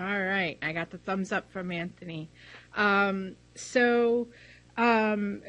All right, I got the thumbs up from Anthony. Um, so, um,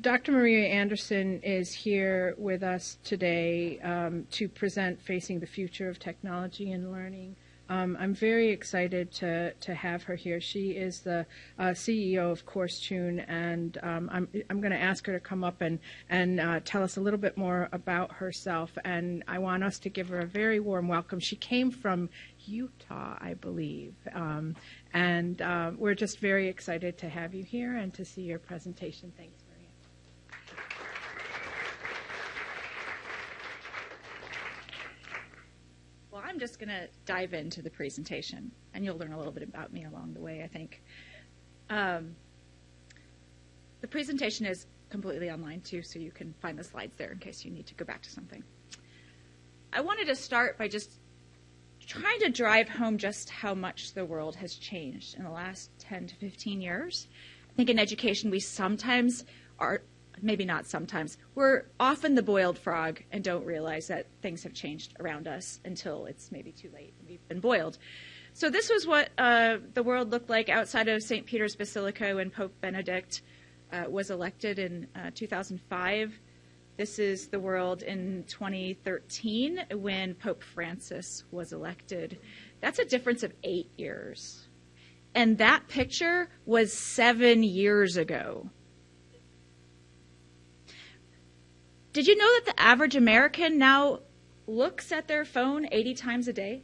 Dr. Maria Andersen is here with us today um, to present Facing the Future of Technology and Learning. Um, I'm very excited to, to have her here. She is the uh, CEO of Coursetune, and um, I'm, I'm going to ask her to come up and, and uh, tell us a little bit more about herself. And I want us to give her a very warm welcome. She came from Utah, I believe. Um, and uh, we're just very excited to have you here and to see your presentation. Thanks. I'm just going to dive into the presentation, and you'll learn a little bit about me along the way, I think. Um, the presentation is completely online, too, so you can find the slides there in case you need to go back to something. I wanted to start by just trying to drive home just how much the world has changed in the last 10 to 15 years. I think in education, we sometimes are maybe not sometimes, we're often the boiled frog and don't realize that things have changed around us until it's maybe too late and we've been boiled. So this was what uh, the world looked like outside of St. Peter's Basilica when Pope Benedict uh, was elected in uh, 2005. This is the world in 2013 when Pope Francis was elected. That's a difference of eight years. And that picture was seven years ago. Did you know that the average American now looks at their phone 80 times a day?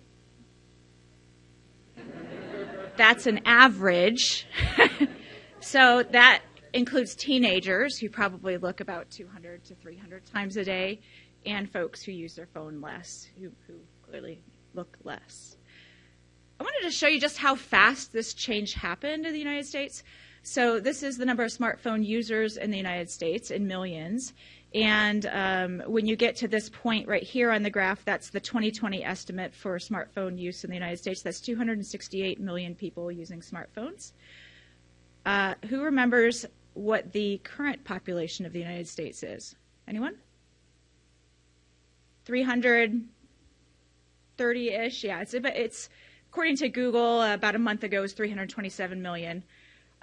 That's an average. so that includes teenagers who probably look about 200 to 300 times a day, and folks who use their phone less, who, who clearly look less. I wanted to show you just how fast this change happened in the United States. So this is the number of smartphone users in the United States in millions. And um, when you get to this point right here on the graph, that's the 2020 estimate for smartphone use in the United States. That's 268 million people using smartphones. Uh, who remembers what the current population of the United States is? Anyone? 330-ish. Yeah, it's, it's according to Google about a month ago, it was 327 million.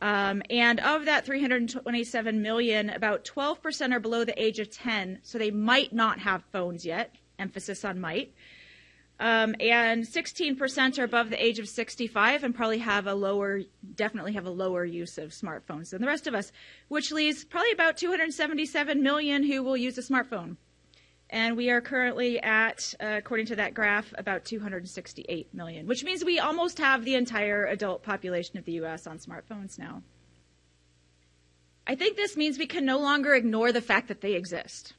Um, and of that 327 million, about 12% are below the age of 10, so they might not have phones yet. Emphasis on might. Um, and 16% are above the age of 65 and probably have a lower, definitely have a lower use of smartphones than the rest of us, which leaves probably about 277 million who will use a smartphone. And we are currently at, uh, according to that graph, about 268 million, which means we almost have the entire adult population of the U.S. on smartphones now. I think this means we can no longer ignore the fact that they exist.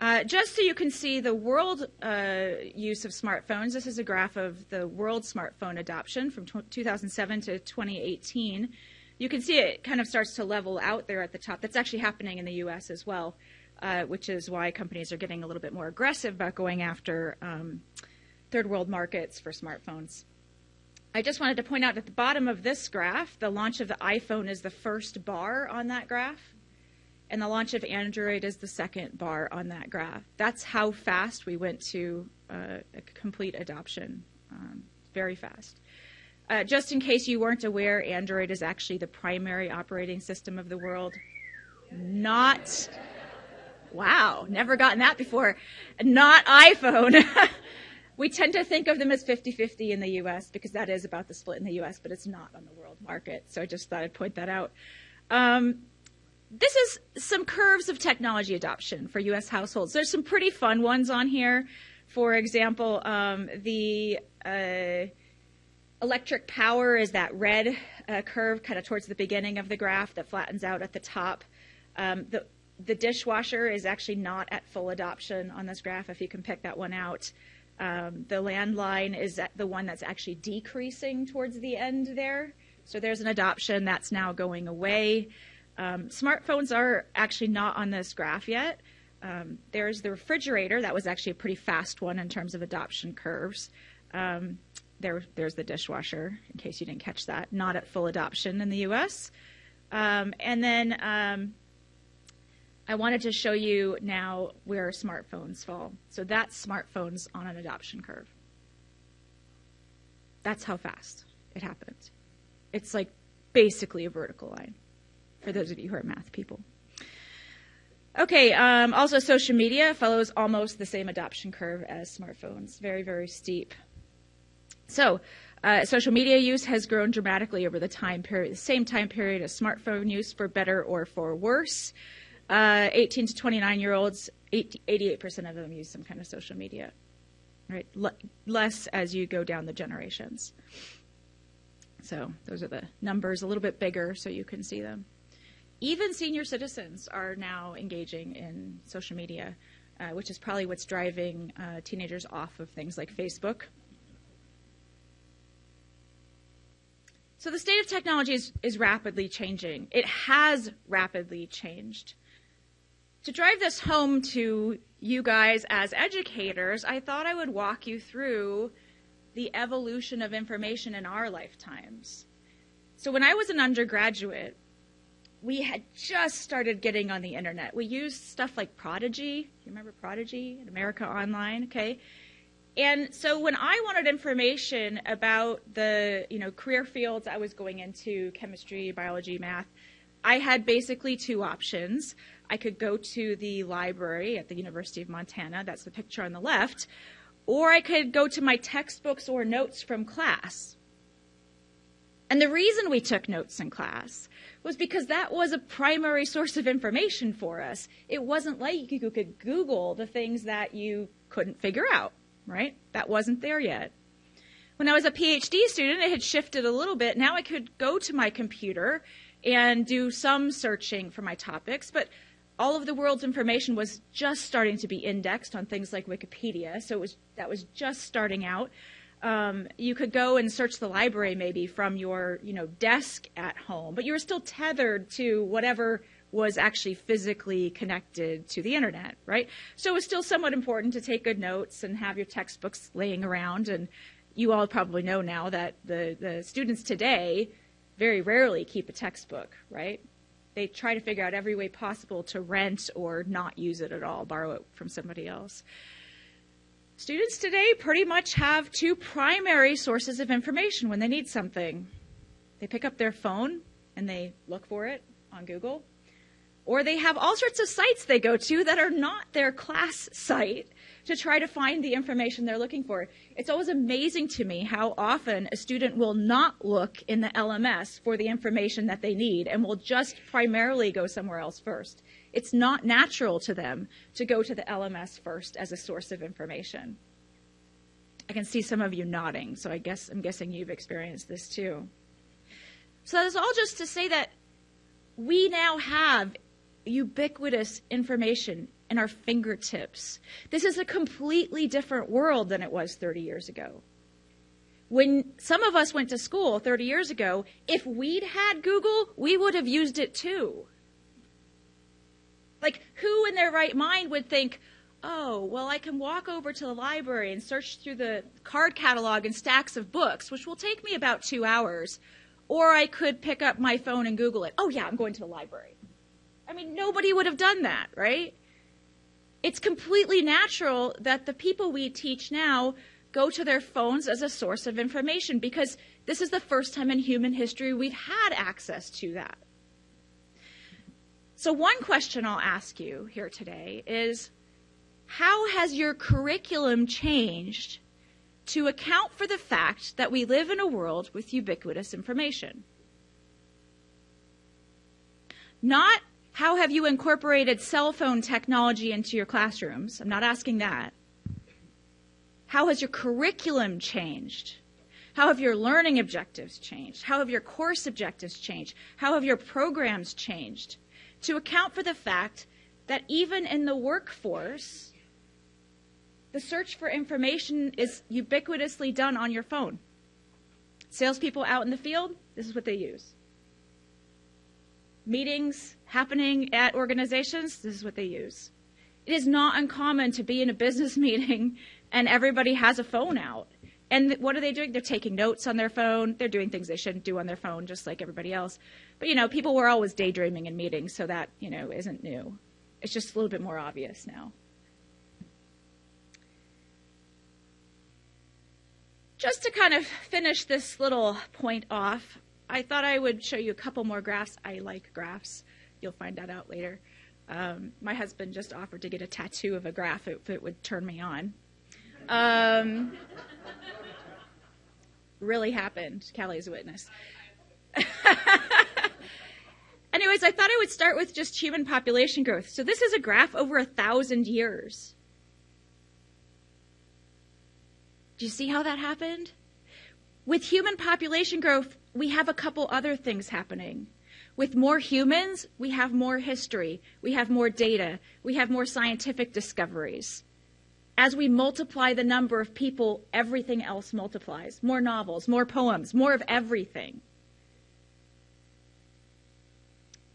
Uh, just so you can see the world uh, use of smartphones, this is a graph of the world smartphone adoption from 2007 to 2018. You can see it kind of starts to level out there at the top. That's actually happening in the U.S. as well uh, which is why companies are getting a little bit more aggressive about going after um, third world markets for smartphones. I just wanted to point out at the bottom of this graph, the launch of the iPhone is the first bar on that graph, and the launch of Android is the second bar on that graph. That's how fast we went to uh, complete adoption, um, very fast. Uh, just in case you weren't aware, Android is actually the primary operating system of the world. Not Wow, never gotten that before. Not iPhone. we tend to think of them as 50 50 in the US because that is about the split in the US, but it's not on the world market. So I just thought I'd point that out. Um, this is some curves of technology adoption for US households. There's some pretty fun ones on here. For example, um, the uh, electric power is that red uh, curve kind of towards the beginning of the graph that flattens out at the top. Um, the the dishwasher is actually not at full adoption on this graph, if you can pick that one out. Um, the landline is the one that's actually decreasing towards the end there. So there's an adoption that's now going away. Um, smartphones are actually not on this graph yet. Um, there's the refrigerator. That was actually a pretty fast one in terms of adoption curves. Um, there, there's the dishwasher, in case you didn't catch that, not at full adoption in the US. Um, and then um, I wanted to show you now where smartphones fall. So that's smartphones on an adoption curve. That's how fast it happened. It's like basically a vertical line for those of you who are math people. Okay, um, also social media follows almost the same adoption curve as smartphones. Very, very steep. So, uh, social media use has grown dramatically over the time period, the same time period as smartphone use, for better or for worse. Uh, 18 to 29 year olds, 88% of them use some kind of social media. Right, L- less as you go down the generations. So those are the numbers, a little bit bigger, so you can see them. Even senior citizens are now engaging in social media, uh, which is probably what's driving uh, teenagers off of things like Facebook So the state of technology is, is rapidly changing. It has rapidly changed. To drive this home to you guys as educators, I thought I would walk you through the evolution of information in our lifetimes. So when I was an undergraduate, we had just started getting on the internet. We used stuff like Prodigy. You remember Prodigy America Online? Okay. And so when I wanted information about the, you know, career fields I was going into, chemistry, biology, math, I had basically two options. I could go to the library at the University of Montana, that's the picture on the left, or I could go to my textbooks or notes from class. And the reason we took notes in class was because that was a primary source of information for us. It wasn't like you could Google the things that you couldn't figure out right? That wasn't there yet. When I was a PhD student, it had shifted a little bit. Now I could go to my computer and do some searching for my topics, but all of the world's information was just starting to be indexed on things like Wikipedia, so it was that was just starting out. Um, you could go and search the library maybe from your you know desk at home, but you were still tethered to whatever was actually physically connected to the internet, right? So it was still somewhat important to take good notes and have your textbooks laying around. And you all probably know now that the, the students today very rarely keep a textbook, right? They try to figure out every way possible to rent or not use it at all, borrow it from somebody else. Students today pretty much have two primary sources of information when they need something. They pick up their phone and they look for it on Google, or they have all sorts of sites they go to that are not their class site to try to find the information they're looking for. It's always amazing to me how often a student will not look in the LMS for the information that they need and will just primarily go somewhere else first. It's not natural to them to go to the LMS first as a source of information. I can see some of you nodding, so I guess I'm guessing you've experienced this too. So that's all just to say that we now have ubiquitous information in our fingertips. This is a completely different world than it was 30 years ago. When some of us went to school 30 years ago, if we'd had Google, we would have used it too. Like, who in their right mind would think, oh, well, I can walk over to the library and search through the card catalog and stacks of books, which will take me about two hours, or I could pick up my phone and Google it. Oh, yeah, I'm going to the library. I mean, nobody would have done that, right? It's completely natural that the people we teach now go to their phones as a source of information because this is the first time in human history we've had access to that. So, one question I'll ask you here today is how has your curriculum changed to account for the fact that we live in a world with ubiquitous information? Not how have you incorporated cell phone technology into your classrooms? I'm not asking that. How has your curriculum changed? How have your learning objectives changed? How have your course objectives changed? How have your programs changed? To account for the fact that even in the workforce, the search for information is ubiquitously done on your phone. Salespeople out in the field, this is what they use meetings happening at organizations, this is what they use. It is not uncommon to be in a business meeting and everybody has a phone out. And what are they doing? They're taking notes on their phone. They're doing things they shouldn't do on their phone, just like everybody else. But, you know, people were always daydreaming in meetings, so that, you know, isn't new. It's just a little bit more obvious now. just to kind of finish this little point off, I thought I would show you a couple more graphs. I like graphs. You'll find that out later. Um, my husband just offered to get a tattoo of a graph if it would turn me on. Um, really happened. Callie's a witness. Anyways, I thought I would start with just human population growth. So this is a graph over a thousand years. Do you see how that happened? With human population growth, we have a couple other things happening. With more humans, we have more history, we have more data, we have more scientific discoveries. As we multiply the number of people, everything else multiplies. More novels, more poems, more of everything.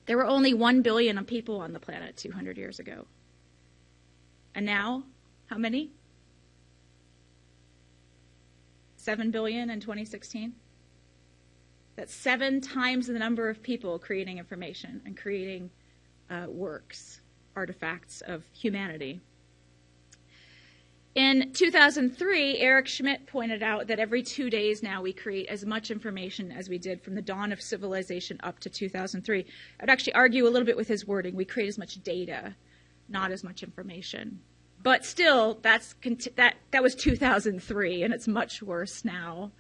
There were only 1 billion of people on the planet 200 years ago. And now, how many? 7 billion in 2016. That's seven times the number of people creating information and creating uh, works, artifacts of humanity. In 2003, Eric Schmidt pointed out that every two days now we create as much information as we did from the dawn of civilization up to 2003. I'd actually argue a little bit with his wording. We create as much data, not as much information. But still, that's that that was 2003, and it's much worse now.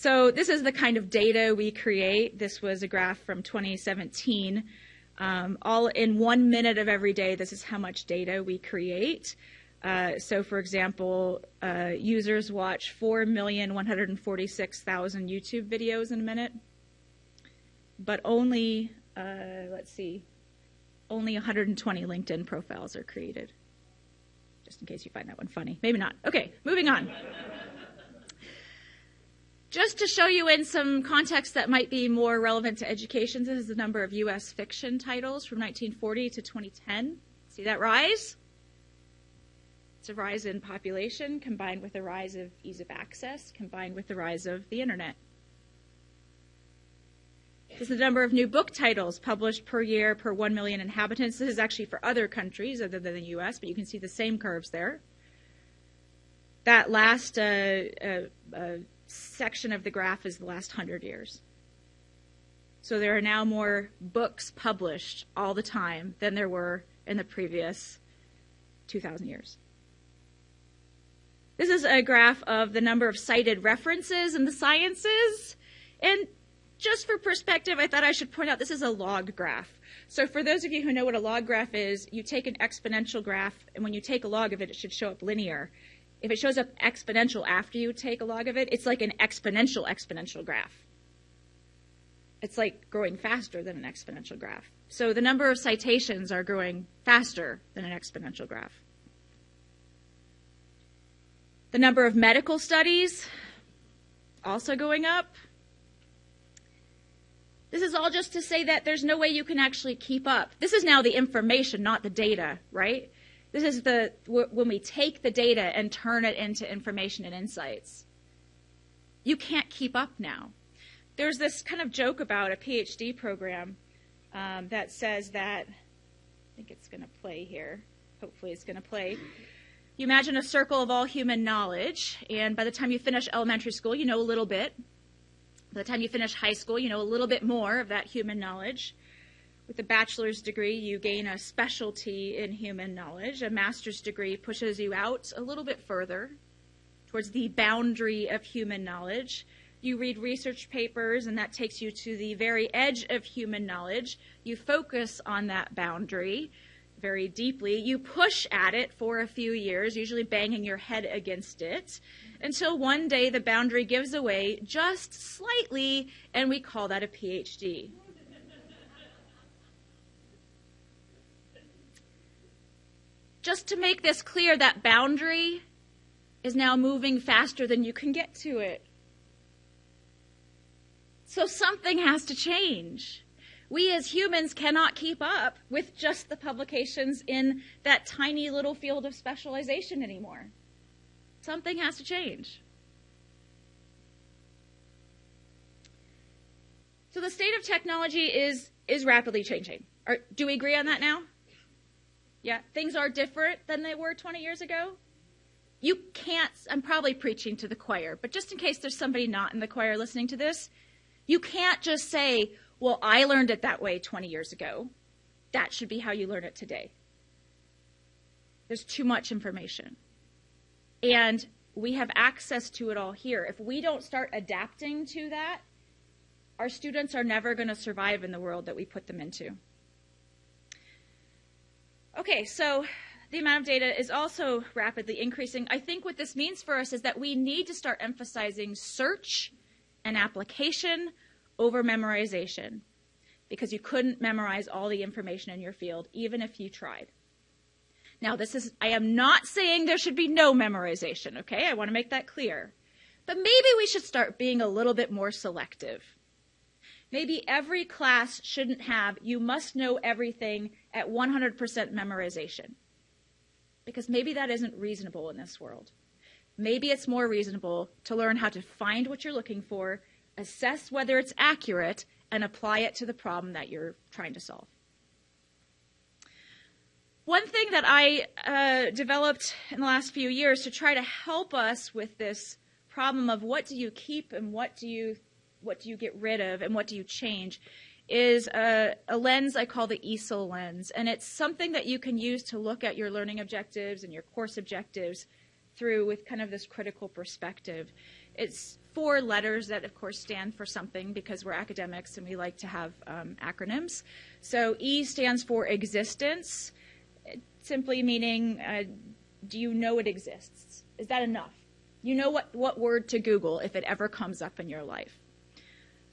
So this is the kind of data we create. This was a graph from 2017. Um, all in one minute of every day, this is how much data we create. Uh, so, for example, uh, users watch 4,146,000 YouTube videos in a minute, but only, uh, let's see, only 120 LinkedIn profiles are created just in case you find that one funny. Maybe not. Okay, moving on. Just to show you in some context that might be more relevant to education, this is the number of U.S. fiction titles from 1940 to 2010. See that rise? It's a rise in population combined with a rise of ease of access, combined with the rise of the internet. This is the number of new book titles published per year per 1 million inhabitants. This is actually for other countries other than the US, but you can see the same curves there. That last uh, uh, uh, section of the graph is the last 100 years. So there are now more books published all the time than there were in the previous 2,000 years. This is a graph of the number of cited references in the sciences. And just for perspective, I thought I should point out this is a log graph. So for those of you who know what a log graph is, you take an exponential graph, and when you take a log of it, it should show up linear. If it shows up exponential after you take a log of it, it's like an exponential exponential graph. It's like growing faster than an exponential graph. So the number of citations are growing faster than an exponential graph. The number of medical studies also going up. This is all just to say that there's no way you can actually keep up. This is now the information, not the data, right? This is the when we take the data and turn it into information and insights. You can't keep up now. There's this kind of joke about a PhD program um, that says that I think it's going to play here. Hopefully, it's going to play. You imagine a circle of all human knowledge, and by the time you finish elementary school, you know a little bit. By the time you finish high school, you know a little bit more of that human knowledge. With a bachelor's degree, you gain a specialty in human knowledge. A master's degree pushes you out a little bit further towards the boundary of human knowledge. You read research papers, and that takes you to the very edge of human knowledge. You focus on that boundary very deeply. You push at it for a few years, usually banging your head against it, until one day the boundary gives away just slightly, and we call that a PhD. Just to make this clear, that boundary is now moving faster than you can get to it. So something has to change we as humans cannot keep up with just the publications in that tiny little field of specialization anymore. Something has to change. So the state of technology is is rapidly changing. Are, do we agree on that now? Yeah, things are different than they were 20 years ago. you can't, I'm probably preaching to the choir, but just in case there's somebody not in the choir listening to this, you can't just say, well, I learned it that way 20 years ago. That should be how you learn it today. There's too much information. And we have access to it all here. If we don't start adapting to that, our students are never going to survive in the world that we put them into. Okay, so the amount of data is also rapidly increasing. I think what this means for us is that we need to start emphasizing search and application over memorization because you couldn't memorize all the information in your field even if you tried. Now, this is, I am not saying there should be no memorization, okay? I want to make that clear. But maybe we should start being a little bit more selective. Maybe every class shouldn't have, you must know everything at 100% memorization. Because maybe that isn't reasonable in this world. Maybe it's more reasonable to learn how to find what you're looking for, assess whether it's accurate, and apply it to the problem that you're trying to solve. One thing that I uh, developed in the last few years to try to help us with this problem of what do you keep and what do you what do you get rid of and what do you change is a, a, lens I call the ESIL lens. And it's something that you can use to look at your learning objectives and your course objectives through with kind of this critical perspective. It's four letters that, of course, stand for something because we're academics and we like to have um, acronyms. So E stands for existence, simply meaning uh, do you know it exists? Is that enough? You know what, what word to Google if it ever comes up in your life.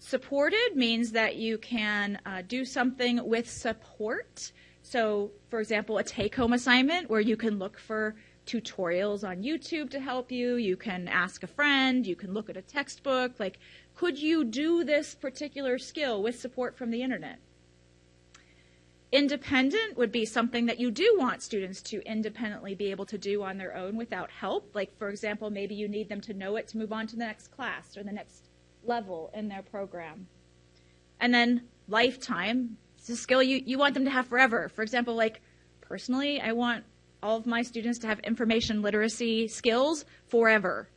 Supported means that you can uh, do something with support. So, for example, a take home assignment where you can look for tutorials on YouTube to help you. You can ask a friend. You can look at a textbook. Like, could you do this particular skill with support from the internet? Independent would be something that you do want students to independently be able to do on their own without help. Like, for example, maybe you need them to know it to move on to the next class or the next level in their program. And then lifetime, it's a skill you, you want them to have forever. For example, like personally, I want all of my students to have information literacy skills forever,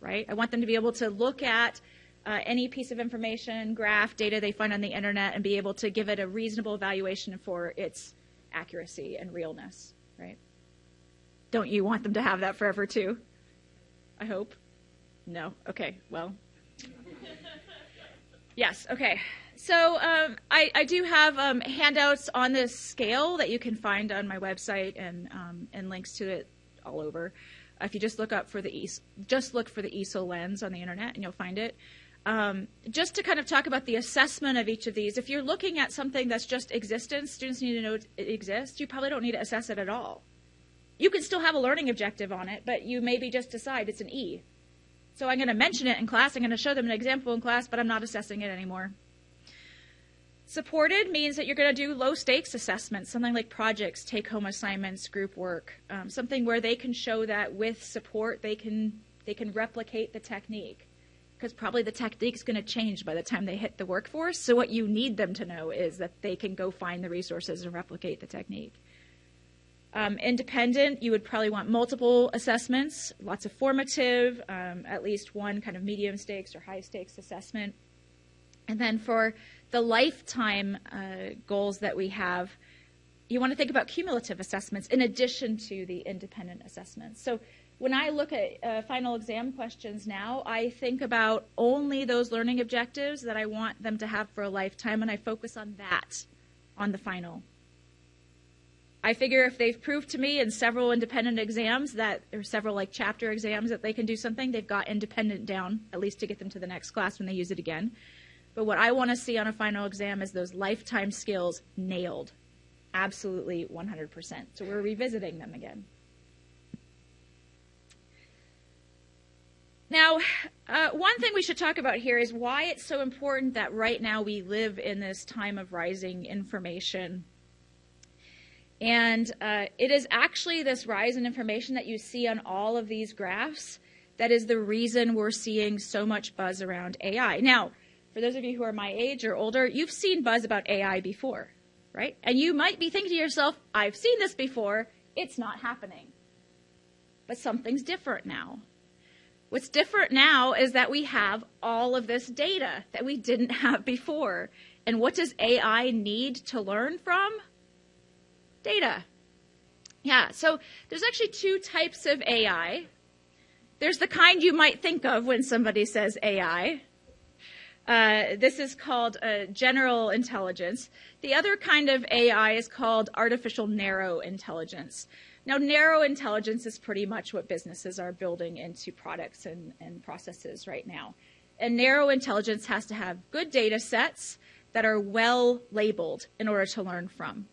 right? I want them to be able to look at uh, any piece of information, graph, data they find on the internet, and be able to give it a reasonable evaluation for its accuracy and realness, right? Don't you want them to have that forever too? I hope. No? Okay, well. Yes, okay. So um, I, I, do have um, handouts on this scale that you can find on my website and, um, and links to it all over. If you just look up for the ESIL, just look for the ESIL lens on the internet and you'll find it. Um, just to kind of talk about the assessment of each of these, if you're looking at something that's just existence, students need to know it exists, you probably don't need to assess it at all. You can still have a learning objective on it, but you maybe just decide it's an E. So I'm going to mention it in class, I'm going to show them an example in class, but I'm not assessing it anymore. Supported means that you're going to do low stakes assessments, something like projects, take home assignments, group work, um, something where they can show that with support they can they can replicate the technique because probably the technique is going to change by the time they hit the workforce. So what you need them to know is that they can go find the resources and replicate the technique. Um, independent, you would probably want multiple assessments, lots of formative, um, at least one kind of medium stakes or high stakes assessment. And then for the lifetime uh, goals that we have, you want to think about cumulative assessments in addition to the independent assessments. So when I look at uh, final exam questions now, I think about only those learning objectives that I want them to have for a lifetime, and I focus on that on the final. I figure if they've proved to me in several independent exams that, or several like chapter exams that they can do something, they've got independent down, at least to get them to the next class when they use it again. But what I want to see on a final exam is those lifetime skills nailed. Absolutely 100%. So we're revisiting them again. Now, uh, one thing we should talk about here is why it's so important that right now we live in this time of rising information. And uh, it is actually this rise in information that you see on all of these graphs that is the reason we're seeing so much buzz around AI. Now, for those of you who are my age or older, you've seen buzz about AI before, right? And you might be thinking to yourself, I've seen this before, it's not happening. but something's different now. What's different now is that we have all of this data that we didn't have before. And what does AI need to learn from? Data. Yeah, so there's actually two types of AI. There's the kind you might think of when somebody says AI. Uh, this is called uh, general intelligence. The other kind of AI is called artificial narrow intelligence. Now, narrow intelligence is pretty much what businesses are building into products and, and processes right now. And narrow intelligence has to have good data sets that are well labeled in order to learn from.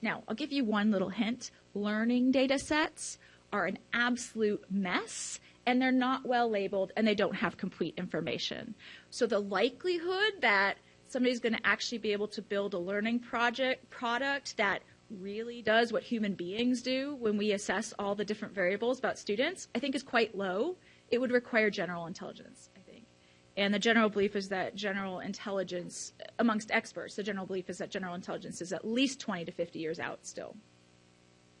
Now, I'll give you one little hint. Learning data sets are an absolute mess and they're not well labeled and they don't have complete information. So the likelihood that somebody's going to actually be able to build a learning project product that really does what human beings do when we assess all the different variables about students, I think is quite low. It would require general intelligence. And the general belief is that general intelligence, amongst experts, the general belief is that general intelligence is at least 20 to 50 years out still.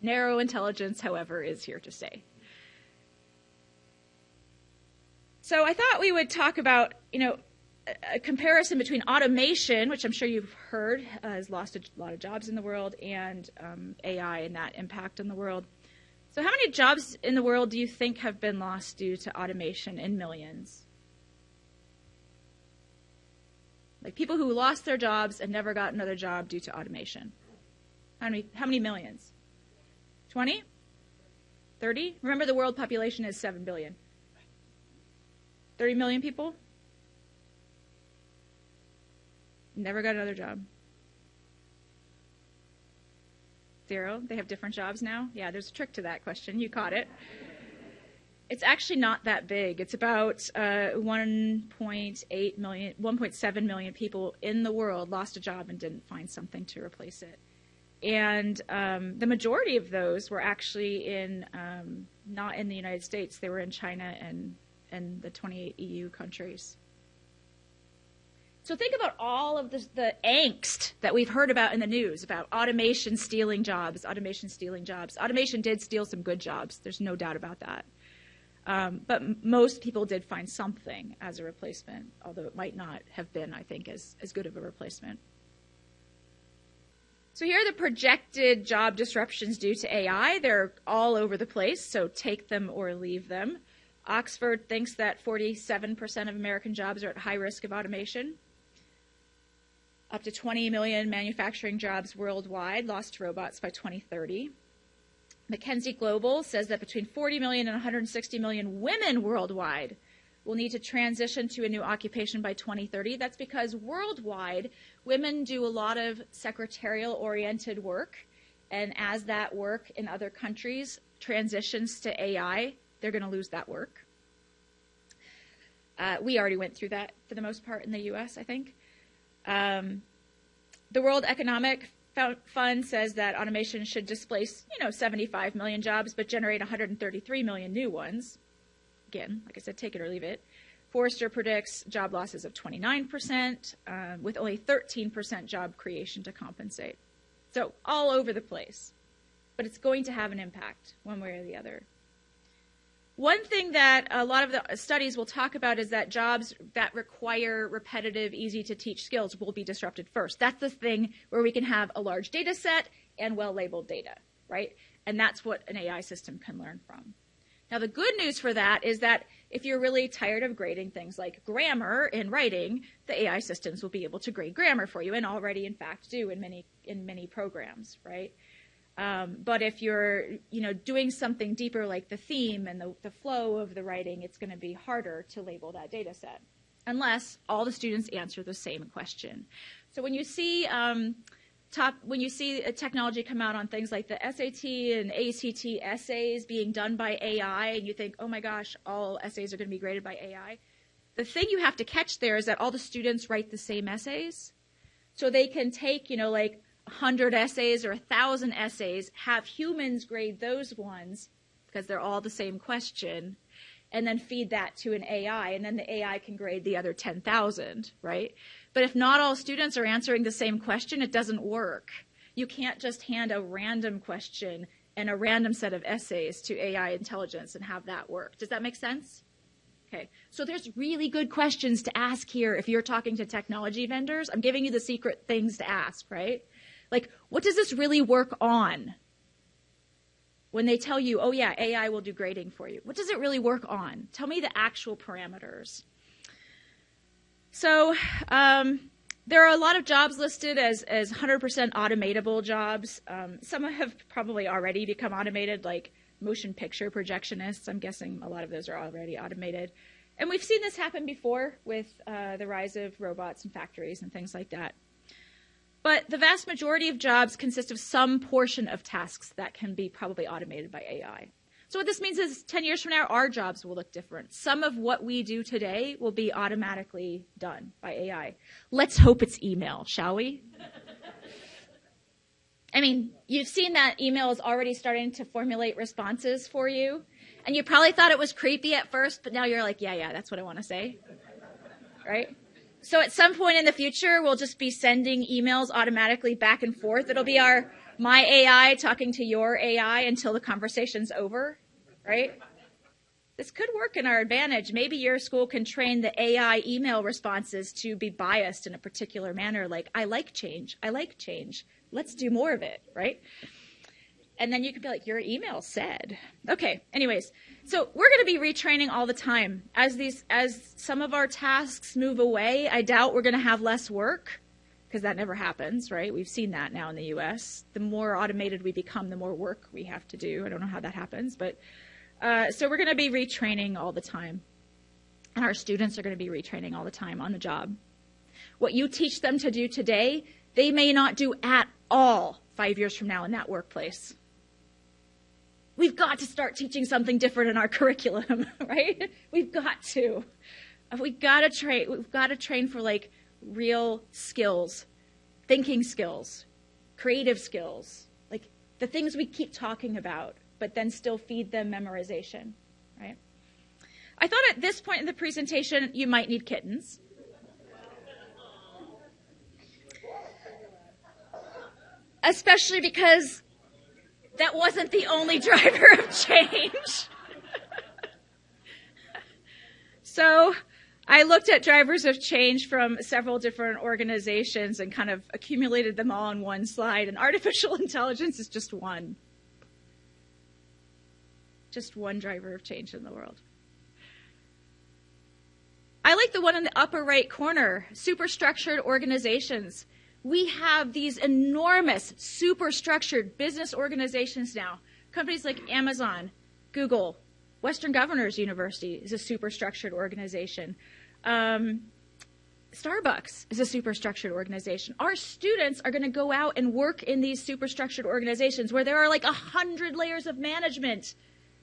Narrow intelligence, however, is here to stay. So I thought we would talk about, you know, a comparison between automation, which I'm sure you've heard uh, has lost a lot of jobs in the world, and um, AI and that impact on the world. So, how many jobs in the world do you think have been lost due to automation in millions? Like people who lost their jobs and never got another job due to automation. How many, how many millions? 20? 30? Remember, the world population is 7 billion. 30 million people? Never got another job. Zero. They have different jobs now? Yeah, there's a trick to that question. You caught it. It's actually not that big. It's about uh, 1.8 million, 1.7 million people in the world lost a job and didn't find something to replace it. And um, the majority of those were actually in um, not in the United States. They were in China and and the 28 EU countries. So think about all of the, the, angst that we've heard about in the news about automation stealing jobs, automation stealing jobs. Automation did steal some good jobs. There's no doubt about that. Um, but m- most people did find something as a replacement, although it might not have been, I think, as, as good of a replacement. So here are the projected job disruptions due to AI. They're all over the place, so take them or leave them. Oxford thinks that 47% of American jobs are at high risk of automation. Up to 20 million manufacturing jobs worldwide lost to robots by 2030. McKinsey Global says that between 40 million and 160 million women worldwide will need to transition to a new occupation by 2030. That's because worldwide, women do a lot of secretarial oriented work. And as that work in other countries transitions to AI, they're going to lose that work. Uh, we already went through that for the most part in the US, I think. Um, the World Economic Fund says that automation should displace, you know, 75 million jobs, but generate 133 million new ones. Again, like I said, take it or leave it. Forrester predicts job losses of 29%, uh, with only 13% job creation to compensate. So all over the place. But it's going to have an impact one way or the other. One thing that a lot of the studies will talk about is that jobs that require repetitive, easy to teach skills will be disrupted first. That's the thing where we can have a large data set and well labeled data, right? And that's what an AI system can learn from. Now, the good news for that is that if you're really tired of grading things like grammar in writing, the AI systems will be able to grade grammar for you and already, in fact, do in many, in many programs, right? Um, but if you're, you know, doing something deeper like the theme and the, the flow of the writing, it's going to be harder to label that data set unless all the students answer the same question. So when you see um, top, when you see a technology come out on things like the SAT and ACT essays being done by AI, and you think, oh my gosh, all essays are going to be graded by AI. The thing you have to catch there is that all the students write the same essays. So they can take, you know, like 100 essays or 1,000 essays, have humans grade those ones because they're all the same question, and then feed that to an AI, and then the AI can grade the other 10,000, right? But if not all students are answering the same question, it doesn't work. You can't just hand a random question and a random set of essays to AI intelligence and have that work. Does that make sense? Okay, so there's really good questions to ask here if you're talking to technology vendors. I'm giving you the secret things to ask, right? Like, what does this really work on? When they tell you, oh yeah, AI will do grading for you, what does it really work on? Tell me the actual parameters. So, um, there are a lot of jobs listed as, as 100% automatable jobs. Um, some have probably already become automated, like motion picture projectionists. I'm guessing a lot of those are already automated. And we've seen this happen before with uh, the rise of robots and factories and things like that. But the vast majority of jobs consist of some portion of tasks that can be probably automated by AI. So what this means is 10 years from now, our jobs will look different. Some of what we do today will be automatically done by AI. Let's hope it's email, shall we? I mean, you've seen that email is already starting to formulate responses for you. And you probably thought it was creepy at first, but now you're like, yeah, yeah, that's what I want to say. Right? So at some point in the future, we'll just be sending emails automatically back and forth. It'll be our my AI talking to your AI until the conversation's over, right? This could work in our advantage. Maybe your school can train the AI email responses to be biased in a particular manner, like, I like change, I like change let's do more of it, right? And then you could be like, your email said. Okay, anyways, so we're going to be retraining all the time. As these, as some of our tasks move away, I doubt we're going to have less work because that never happens, right? We've seen that now in the US. The more automated we become, the more work we have to do. I don't know how that happens, but uh, so we're going to be retraining all the time. And our students are going to be retraining all the time on the job. What you teach them to do today, they may not do at all five years from now in that workplace. We've got to start teaching something different in our curriculum, right? We've got to. We've got to train. We've got to train for like real skills, thinking skills, creative skills, like the things we keep talking about, but then still feed them memorization, right? I thought at this point in the presentation you might need kittens. especially because that wasn't the only driver of change. so I looked at drivers of change from several different organizations and kind of accumulated them all on one slide, and artificial intelligence is just one. Just one driver of change in the world. I like the one in the upper right corner superstructured organizations we have these enormous, super structured business organizations now. Companies like Amazon, Google, Western Governors University is a super structured organization. Um, Starbucks is a super structured organization. Our students are going to go out and work in these super structured organizations where there are like a hundred layers of management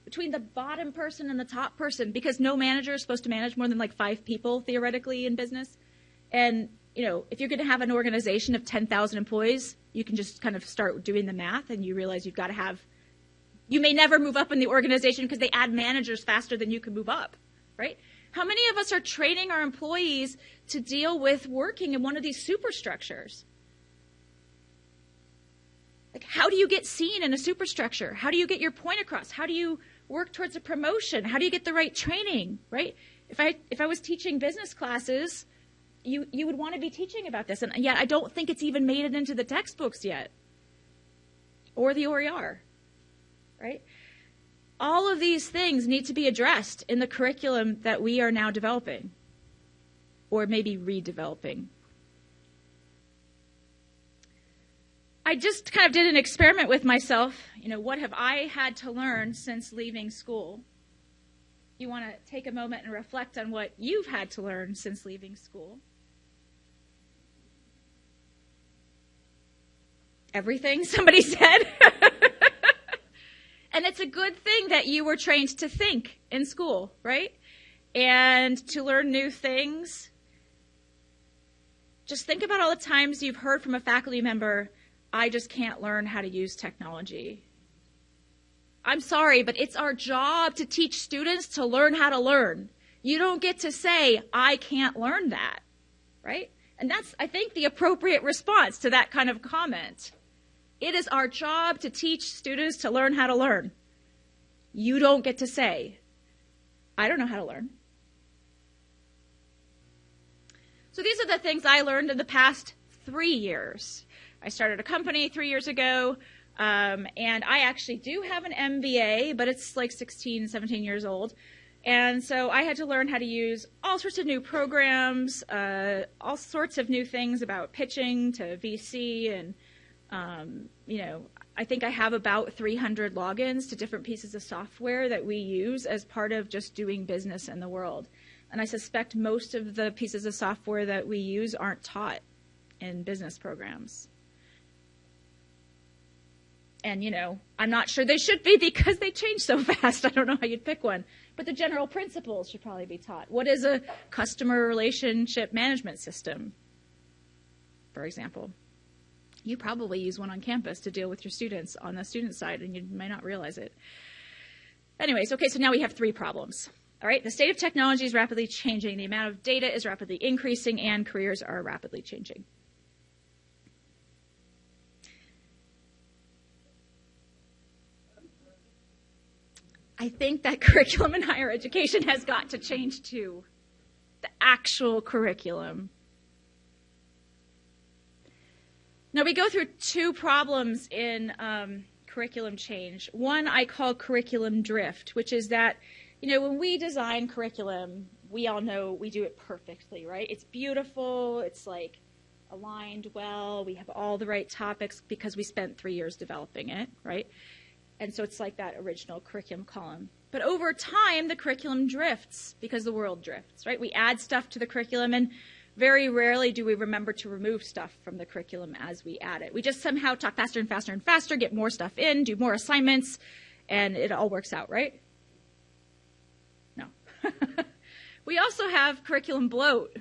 between the bottom person and the top person because no manager is supposed to manage more than like five people theoretically in business. And you know, if you're going to have an organization of 10,000 employees, you can just kind of start doing the math and you realize you've got to have, you may never move up in the organization because they add managers faster than you can move up, right? How many of us are training our employees to deal with working in one of these superstructures? Like, how do you get seen in a superstructure? How do you get your point across? How do you work towards a promotion? How do you get the right training, right? If I, if I was teaching business classes, you, you would want to be teaching about this. And yet I don't think it's even made it into the textbooks yet or the OER, right? All of these things need to be addressed in the curriculum that we are now developing or maybe redeveloping. I just kind of did an experiment with myself. You know, what have I had to learn since leaving school? You want to take a moment and reflect on what you've had to learn since leaving school. Everything somebody said. and it's a good thing that you were trained to think in school, right? And to learn new things. Just think about all the times you've heard from a faculty member, I just can't learn how to use technology. I'm sorry, but it's our job to teach students to learn how to learn. You don't get to say, I can't learn that, right? And that's, I think, the appropriate response to that kind of comment. It is our job to teach students to learn how to learn. You don't get to say, I don't know how to learn. So these are the things I learned in the past three years. I started a company three years ago, um, and I actually do have an MBA, but it's like 16, 17 years old. And so I had to learn how to use all sorts of new programs, uh, all sorts of new things about pitching to VC. And, um, you know, I think I have about 300 logins to different pieces of software that we use as part of just doing business in the world. And I suspect most of the pieces of software that we use aren't taught in business programs. And, you know, I'm not sure they should be because they change so fast. I don't know how you'd pick one. But the general principles should probably be taught. What is a customer relationship management system, for example? You probably use one on campus to deal with your students on the student side, and you may not realize it. Anyways, okay, so now we have three problems. All right, the state of technology is rapidly changing, the amount of data is rapidly increasing, and careers are rapidly changing. I think that curriculum in higher education has got to change too. The actual curriculum. Now, we go through two problems in um, curriculum change. One I call curriculum drift, which is that, you know, when we design curriculum, we all know we do it perfectly, right? It's beautiful, it's like aligned well, we have all the right topics because we spent three years developing it, right? And so it's like that original curriculum column. But over time, the curriculum drifts because the world drifts, right? We add stuff to the curriculum, and very rarely do we remember to remove stuff from the curriculum as we add it. We just somehow talk faster and faster and faster, get more stuff in, do more assignments, and it all works out, right? No. we also have curriculum bloat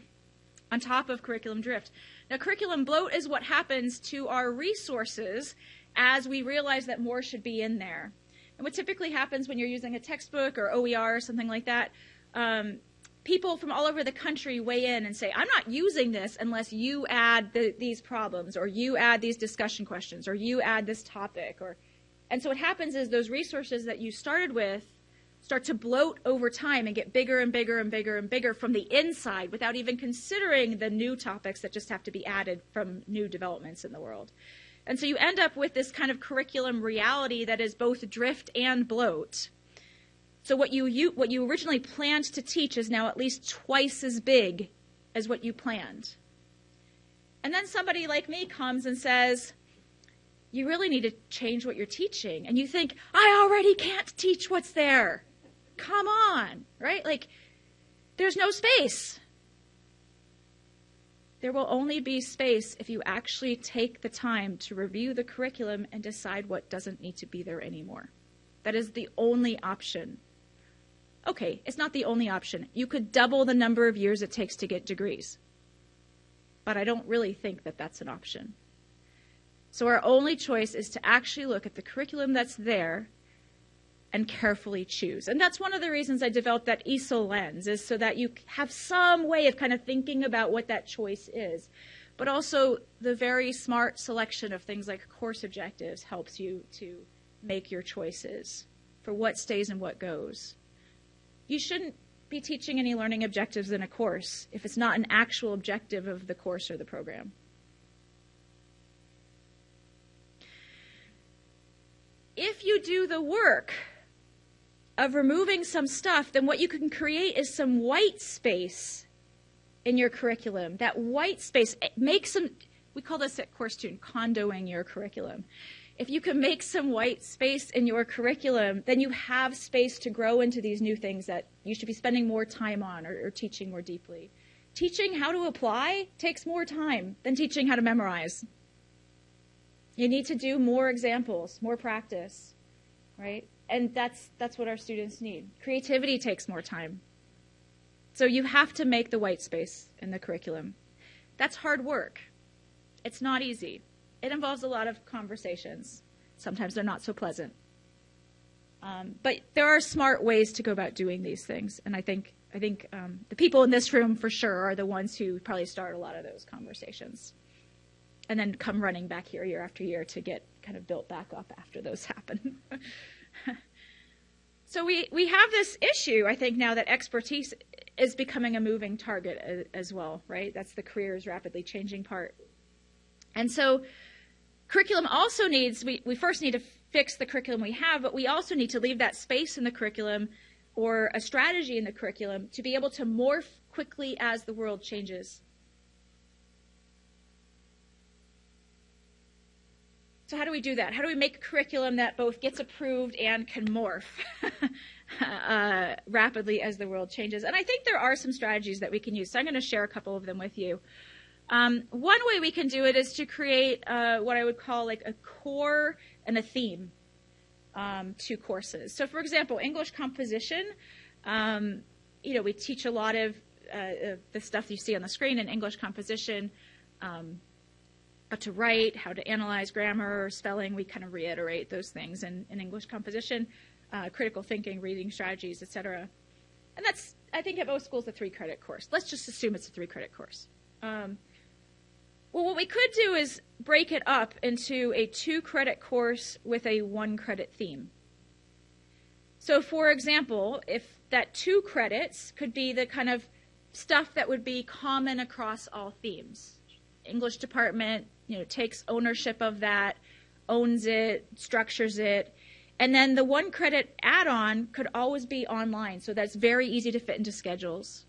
on top of curriculum drift. Now, curriculum bloat is what happens to our resources as we realize that more should be in there. And what typically happens when you're using a textbook or OER or something like that, um, people from all over the country weigh in and say, I'm not using this unless you add the, these problems or you add these discussion questions or you add this topic. Or, and so what happens is those resources that you started with start to bloat over time and get bigger and bigger and bigger and bigger from the inside without even considering the new topics that just have to be added from new developments in the world. And so you end up with this kind of curriculum reality that is both drift and bloat. So what you, you, what you originally planned to teach is now at least twice as big as what you planned. And then somebody like me comes and says, you really need to change what you're teaching. And you think, I already can't teach what's there. Come on, right? Like, there's no space. There will only be space if you actually take the time to review the curriculum and decide what doesn't need to be there anymore. That is the only option. Okay, it's not the only option. You could double the number of years it takes to get degrees. But I don't really think that that's an option. So our only choice is to actually look at the curriculum that's there and carefully choose. And that's one of the reasons I developed that ESIL lens, is so that you have some way of kind of thinking about what that choice is. But also, the very smart selection of things like course objectives helps you to make your choices for what stays and what goes. You shouldn't be teaching any learning objectives in a course if it's not an actual objective of the course or the program. If you do the work of removing some stuff, then what you can create is some white space in your curriculum. That white space, eh, make some, we call this at Course Tune, Kondo-ing your curriculum. If you can make some white space in your curriculum, then you have space to grow into these new things that you should be spending more time on or, or teaching more deeply. Teaching how to apply takes more time than teaching how to memorize. You need to do more examples, more practice, right? and that's that's what our students need. Creativity takes more time. So you have to make the white space in the curriculum. That's hard work. It's not easy. It involves a lot of conversations. Sometimes they're not so pleasant. Um, but there are smart ways to go about doing these things, and I think I think um, the people in this room for sure are the ones who probably start a lot of those conversations. and then come running back here year after year to get kind of built back up after those happen. so we, we have this issue, I think, now that expertise is becoming a moving target as well, right? That's the careers rapidly changing part. And so curriculum also needs, we, we first need to fix the curriculum we have, but we also need to leave that space in the curriculum or a strategy in the curriculum to be able to morph quickly as the world changes. So, how do we do that? How do we make a curriculum that both gets approved and can morph uh, rapidly as the world changes? And I think there are some strategies that we can use. So, I'm going to share a couple of them with you. Um, one way we can do it is to create uh, what I would call like a core and a theme um, to courses. So, for example, English composition, um, you know, we teach a lot of, uh, the stuff you see on the screen in English composition, um, how to write, how to analyze grammar, spelling. We kind of reiterate those things in, in English composition, uh, critical thinking, reading strategies, etc. And that's, I think, at most schools a three-credit course. Let's just assume it's a three-credit course. Um, well, what we could do is break it up into a two credit course with a one credit theme. So, for example, if that two credits could be the kind of stuff that would be common across all themes. English department, you know, takes ownership of that, owns it, structures it. And then the one credit add on could always be online, so that's very easy to fit into schedules.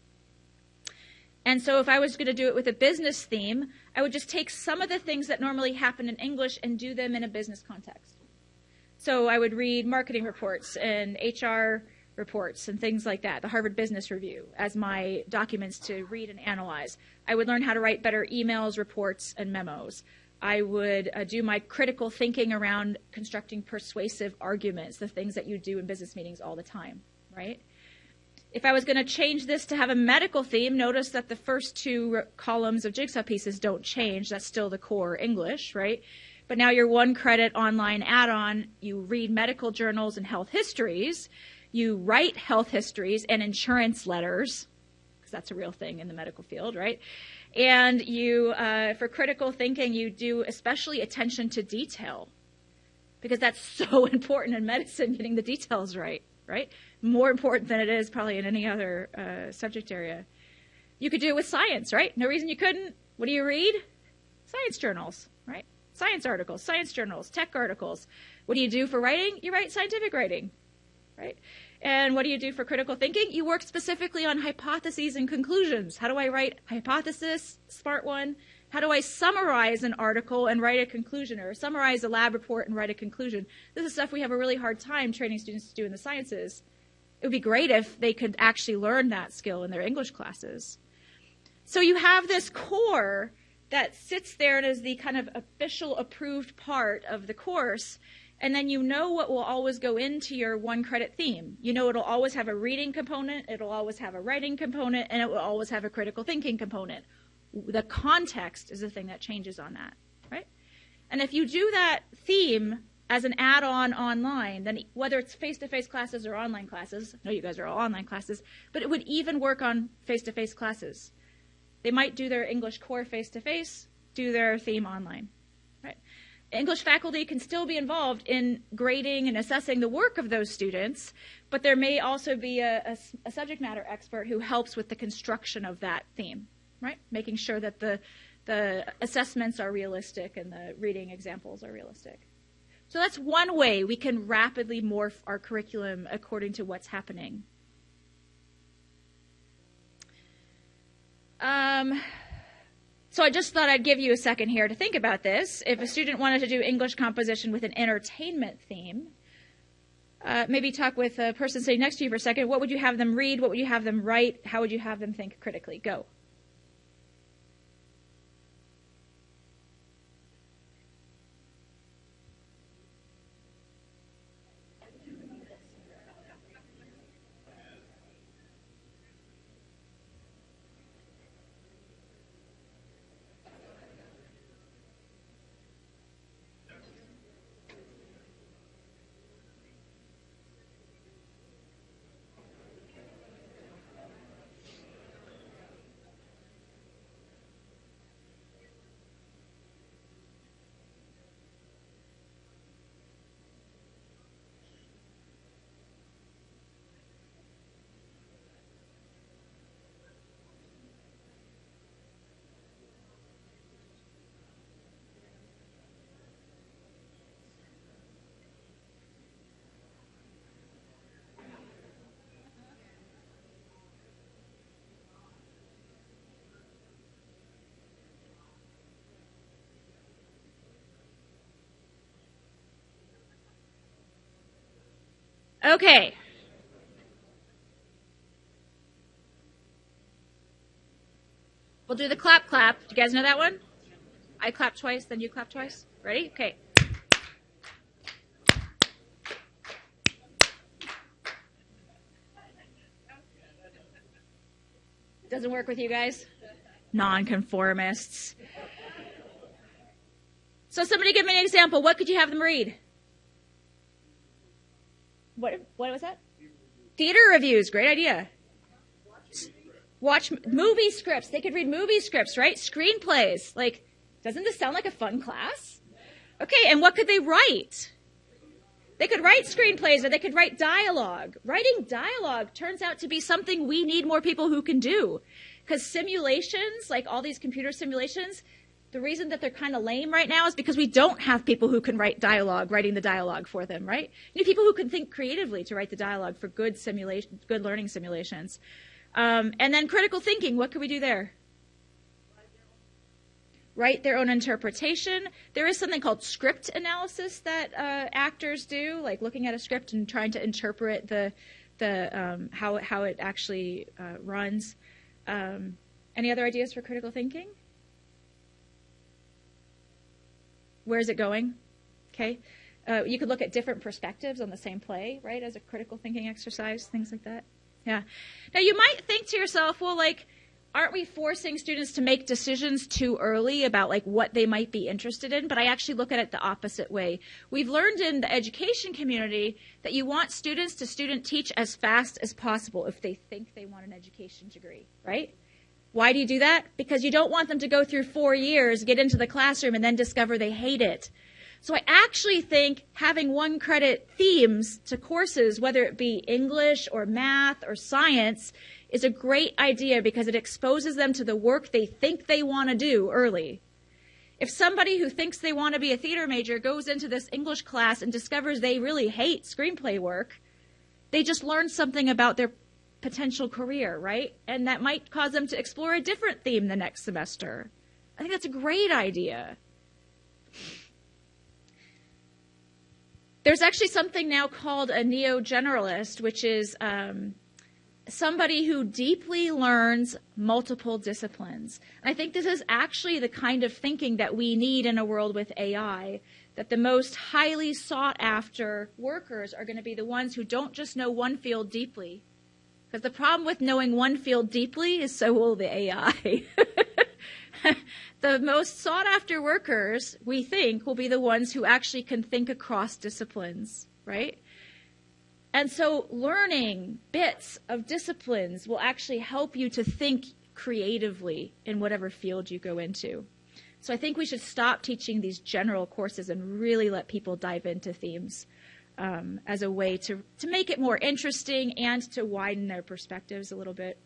And so if I was going to do it with a business theme, I would just take some of the things that normally happen in English and do them in a business context. So I would read marketing reports and HR reports and things like that, the Harvard Business Review, as my documents to read and analyze. I would learn how to write better emails, reports, and memos. I would uh, do my critical thinking around constructing persuasive arguments, the things that you do in business meetings all the time, right? If I was going to change this to have a medical theme, notice that the first two columns of jigsaw pieces don't change. That's still the core English, right? But now your one credit online add-on, you read medical journals and health histories. You write health histories and insurance letters, because that's a real thing in the medical field, right? And you, uh, for critical thinking, you do especially attention to detail, because that's so important in medicine, getting the details right, right? more important than it is probably in any other uh, subject area. You could do it with science, right? No reason you couldn't. What do you read? Science journals, right? Science articles, science journals, tech articles. What do you do for writing? You write scientific writing, right? And what do you do for critical thinking? You work specifically on hypotheses and conclusions. How do I write hypothesis, smart one? How do I summarize an article and write a conclusion or summarize a lab report and write a conclusion? This is stuff we have a really hard time training students to do in the sciences it would be great if they could actually learn that skill in their English classes. So you have this core that sits there and is the kind of official approved part of the course. And then you know what will always go into your one credit theme. You know it'll always have a reading component, it'll always have a writing component, and it will always have a critical thinking component. The context is the thing that changes on that, right? And if you do that theme as an add-on online, then whether it's face-to-face classes or online classes, know you guys are all online classes, but it would even work on face-to-face classes. They might do their English core face-to-face, do their theme online. Right? English faculty can still be involved in grading and assessing the work of those students, but there may also be a, a, a subject matter expert who helps with the construction of that theme, right? Making sure that the the assessments are realistic and the reading examples are realistic. So that's one way we can rapidly morph our curriculum according to what's happening. Um, so I just thought I'd give you a second here to think about this. If a student wanted to do English composition with an entertainment theme, uh, maybe talk with a person sitting next to you for a second. What would you have them read? What would you have them write? How would you have them think critically? Go. Okay. We'll do the clap clap. Do you guys know that one? I clap twice, then you clap twice. Ready? Okay. Doesn't work with you guys? Nonconformists. So somebody give me an example. What could you have them read? What what was that? Theater reviews. Great idea. Watch movie scripts. They could read movie scripts, right? Screenplays. Like, doesn't this sound like a fun class? Okay, and what could they write? They could write screenplays or they could write dialogue. Writing dialogue turns out to be something we need more people who can do. Because simulations, like all these computer simulations, the reason that they're kind of lame right now is because we don't have people who can write dialogue, writing the dialogue for them, right? You need people who can think creatively to write the dialogue for good simulation, good learning simulations. Um, and then critical thinking, what can we do there? Write their own interpretation. There is something called script analysis that uh, actors do, like looking at a script and trying to interpret the the um, how how it actually uh, runs. Um, any other ideas for critical thinking? Where is it going? Okay. Uh, you could look at different perspectives on the same play, right, as a critical thinking exercise, things like that. Yeah. Now you might think to yourself, well, like, aren't we forcing students to make decisions too early about like what they might be interested in? But I actually look at it the opposite way. We've learned in the education community that you want students to student teach as fast as possible if they think they want an education degree, right? Why do you do that? Because you don't want them to go through four years, get into the classroom, and then discover they hate it. So I actually think having one credit themes to courses, whether it be English or math or science, is a great idea because it exposes them to the work they think they want to do early. If somebody who thinks they want to be a theater major goes into this English class and discovers they really hate screenplay work, they just learned something about their potential career, right? And that might cause them to explore a different theme the next semester. I think that's a great idea. There's actually something now called a neo generalist, which is um, somebody who deeply learns multiple disciplines. And I think this is actually the kind of thinking that we need in a world with AI. That the most highly sought after workers are going to be the ones who don't just know one field deeply, the problem with knowing one field deeply is so will the AI. the most sought after workers, we think, will be the ones who actually can think across disciplines, right? And so learning bits of disciplines will actually help you to think creatively in whatever field you go into. So I think we should stop teaching these general courses and really let people dive into themes um, as a way to, to make it more interesting and to widen their perspectives a little bit.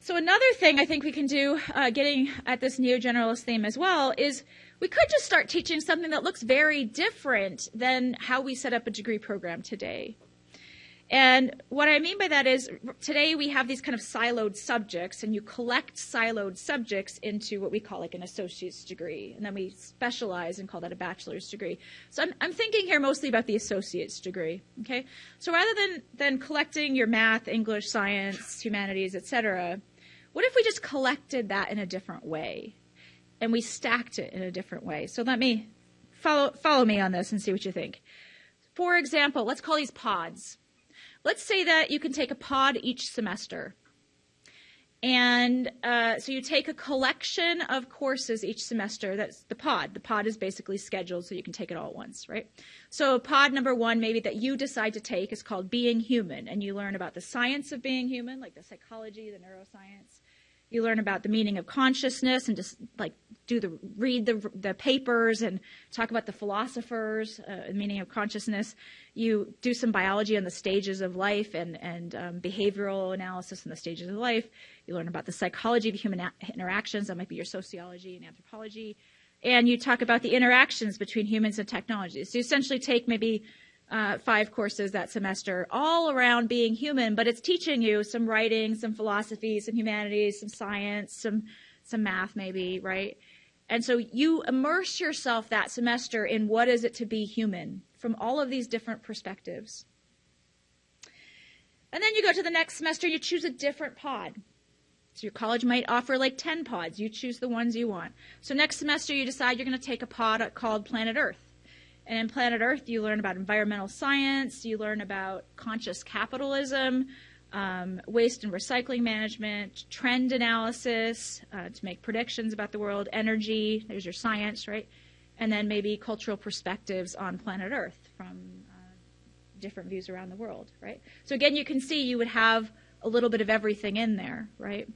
So another thing I think we can do, uh, getting at this neo-generalist theme as well, is we could just start teaching something that looks very different than how we set up a degree program today. And what I mean by that is today we have these kind of siloed subjects, and you collect siloed subjects into what we call like an associate's degree, and then we specialize and call that a bachelor's degree. So I'm, I'm thinking here mostly about the associate's degree. Okay, so rather than than collecting your math, English, science, humanities, etc., what if we just collected that in a different way, and we stacked it in a different way? So let me follow follow me on this and see what you think. For example, let's call these pods. Let's say that you can take a pod each semester. And uh, so you take a collection of courses each semester. That's the pod. The pod is basically scheduled so you can take it all at once, right? So pod number one, maybe that you decide to take, is called Being Human, and you learn about the science of being human, like the psychology, the neuroscience. You learn about the meaning of consciousness, and just like do the read the the papers and talk about the philosophers, uh, meaning of consciousness you do some biology on the stages of life and, and um, behavioral analysis on the stages of life. You learn about the psychology of human interactions. That might be your sociology and anthropology. And you talk about the interactions between humans and technology. So you essentially take maybe uh, five courses that semester all around being human, but it's teaching you some writing, some philosophy, some humanities, some science, some, some math maybe, right? And so you immerse yourself that semester in what is it to be human from all of these different perspectives. And then you go to the next semester, and you choose a different pod. So your college might offer like 10 pods. You choose the ones you want. So next semester, you decide you're going to take a pod called Planet Earth. And in Planet Earth, you learn about environmental science, you learn about conscious capitalism, um, waste and recycling management, trend analysis uh, to make predictions about the world, energy, there's your science, right? And then maybe cultural perspectives on planet Earth from uh, different views around the world, right? So again, you can see you would have a little bit of everything in there, right?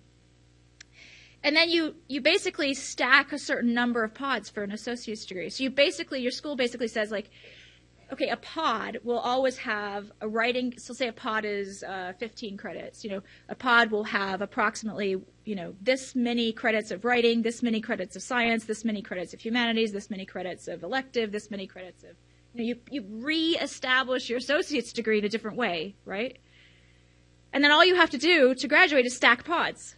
And then you, you basically stack a certain number of pods for an associate's degree. So you basically, your school basically says like, okay, a pod will always have a writing. So say a pod is uh, 15 credits. You know, a pod will have approximately, you know, this many credits of writing, this many credits of science, this many credits of humanities, this many credits of elective, this many credits of. You know, you you reestablish your associate's degree in a different way, right? And then all you have to do to graduate is stack pods.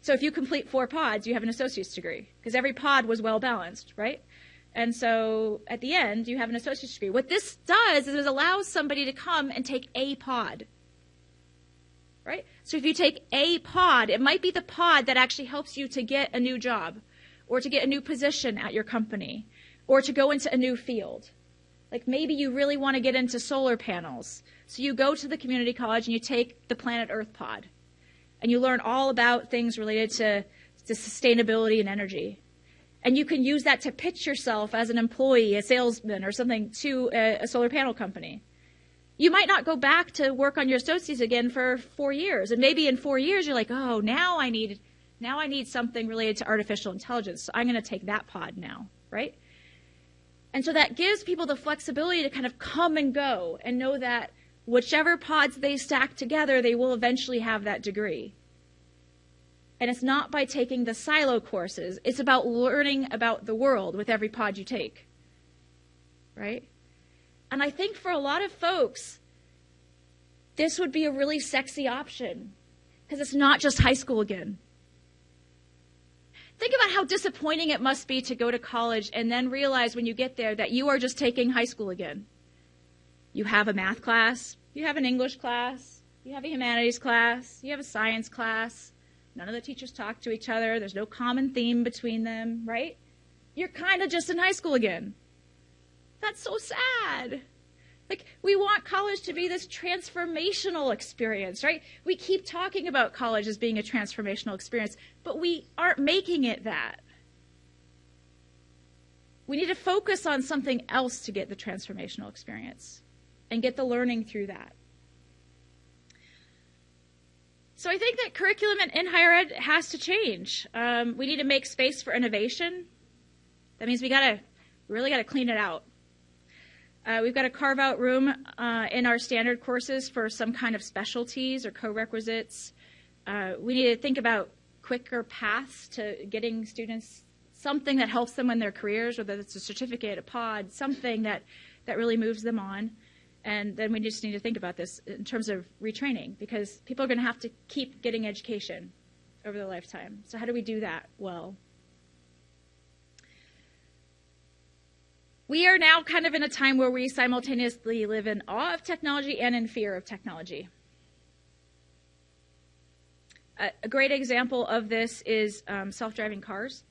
So if you complete four pods, you have an associate's degree because every pod was well balanced, right? And so at the end, you have an associate's degree. What this does is it allows somebody to come and take a pod. Right? So if you take a pod, it might be the pod that actually helps you to get a new job or to get a new position at your company or to go into a new field. Like maybe you really want to get into solar panels. So you go to the community college and you take the Planet Earth pod. And you learn all about things related to, to sustainability and energy and you can use that to pitch yourself as an employee, a salesman, or something to a, a, solar panel company. You might not go back to work on your associates again for four years, and maybe in four years you're like, oh, now I need, now I need something related to artificial intelligence. So I'm going to take that pod now, right? And so that gives people the flexibility to kind of come and go and know that whichever pods they stack together, they will eventually have that degree. And it's not by taking the silo courses, it's about learning about the world with every pod you take. Right? And I think for a lot of folks, this would be a really sexy option because it's not just high school again. Think about how disappointing it must be to go to college and then realize when you get there that you are just taking high school again. You have a math class, you have an English class, you have a humanities class, you have a science class, None of the teachers talk to each other. There's no common theme between them, right? You're kind of just in high school again. That's so sad. Like, we want college to be this transformational experience, right? We keep talking about college as being a transformational experience, but we aren't making it that. We need to focus on something else to get the transformational experience and get the learning through that. So I think that curriculum in, higher ed has to change. Um, we need to make space for innovation. That means we gotta really gotta clean it out. Uh, we've got to carve out room uh, in our standard courses for some kind of specialties or co-requisites. Uh, we need to think about quicker paths to getting students something that helps them in their careers, whether it's a certificate, a pod, something that, that really moves them on. And then we just need to think about this in terms of retraining because people are going to have to keep getting education over their lifetime. So, how do we do that well? We are now kind of in a time where we simultaneously live in awe of technology and in fear of technology. A, great example of this is um, self driving cars.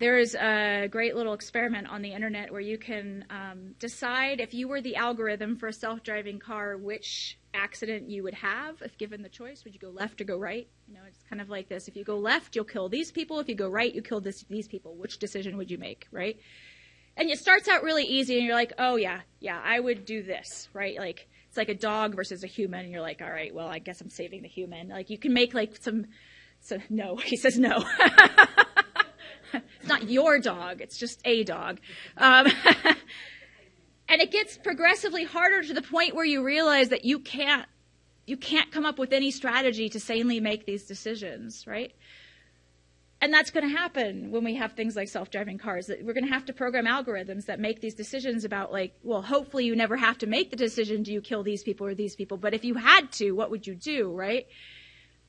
There is a great little experiment on the internet where you can um, decide if you were the algorithm for a self driving car, which accident you would have if given the choice. Would you go left or go right? You know, it's kind of like this. If you go left, you'll kill these people. If you go right, you kill this, these people. Which decision would you make, right? And it starts out really easy, and you're like, oh, yeah, yeah, I would do this, right? Like, it's like a dog versus a human, and you're like, all right, well, I guess I'm saving the human. Like, you can make like some, so no, he says no. it's not your dog, it's just a dog. Um, and it gets progressively harder to the point where you realize that you can't you can't come up with any strategy to sanely make these decisions, right? And that's going to happen when we have things like self-driving cars. We're going to have to program algorithms that make these decisions about like, well, hopefully you never have to make the decision, do you kill these people or these people? But if you had to, what would you do, right?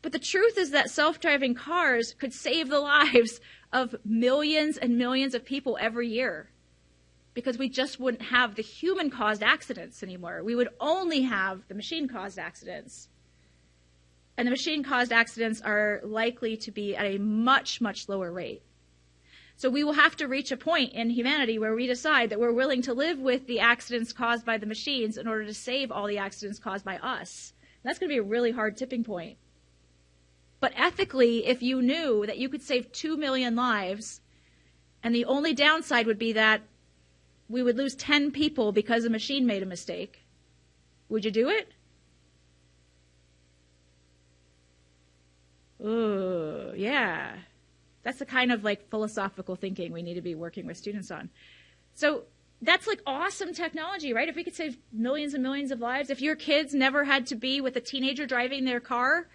But the truth is that self-driving cars could save the lives of millions and millions of people every year. because we just wouldn't have the human caused accidents anymore. We would only have the machine caused accidents. And the machine caused accidents are likely to be at a much, much lower rate. So we will have to reach a point in humanity where we decide that we're willing to live with the accidents caused by the machines in order to save all the accidents caused by us. And that's going to be a really hard tipping point. But ethically, if you knew that you could save 2 million lives, and the only downside would be that we would lose 10 people because a machine made a mistake, would you do it? Ooh, yeah. That's the kind of like philosophical thinking we need to be working with students on. So that's like awesome technology, right? If we could save millions and millions of lives, if your kids never had to be with a teenager driving their car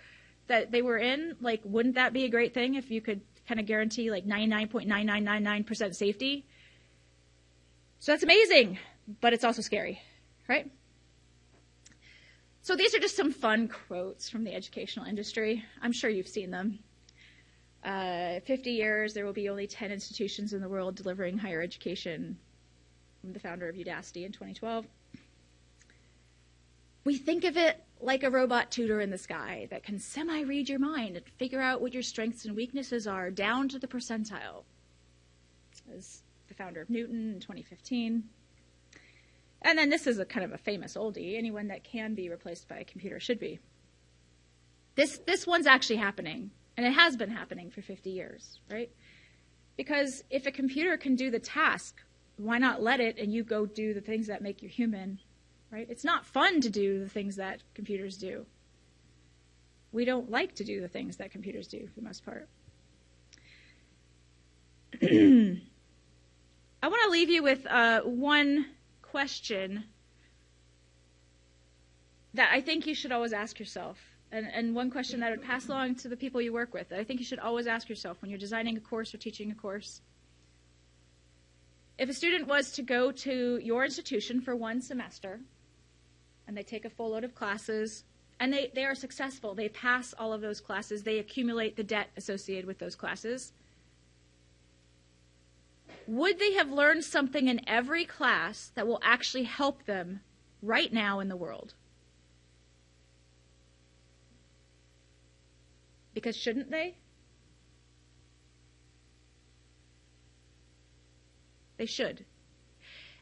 that they were in, like, wouldn't that be a great thing if you could kind of guarantee like 99.9999% safety? So that's amazing, but it's also scary, right? So these are just some fun quotes from the educational industry. I'm sure you've seen them. Uh, 50 years, there will be only 10 institutions in the world delivering higher education. I'm the founder of Udacity in 2012. We think of it like a robot tutor in the sky that can semi read your mind and figure out what your strengths and weaknesses are down to the percentile. As the founder of Knewton in 2015. And then this is a kind of a famous oldie. Anyone that can be replaced by a computer should be. This this one's actually happening, and it has been happening for 50 years, right? Because if a computer can do the task, why not let it and you go do the things that make you human, right? It's not fun to do the things that computers do. We don't like to do the things that computers do for the most part. I want to leave you with uh, one question that I think you should always ask yourself, and, and one question that I would pass along to the people you work with that I think you should always ask yourself when you're designing a course or teaching a course. If a student was to go to your institution for one semester, and they take a full load of classes, and they, they are successful, they pass all of those classes, they accumulate the debt associated with those classes would they have learned something in every class that will actually help them right now in the world? Because shouldn't they? They should.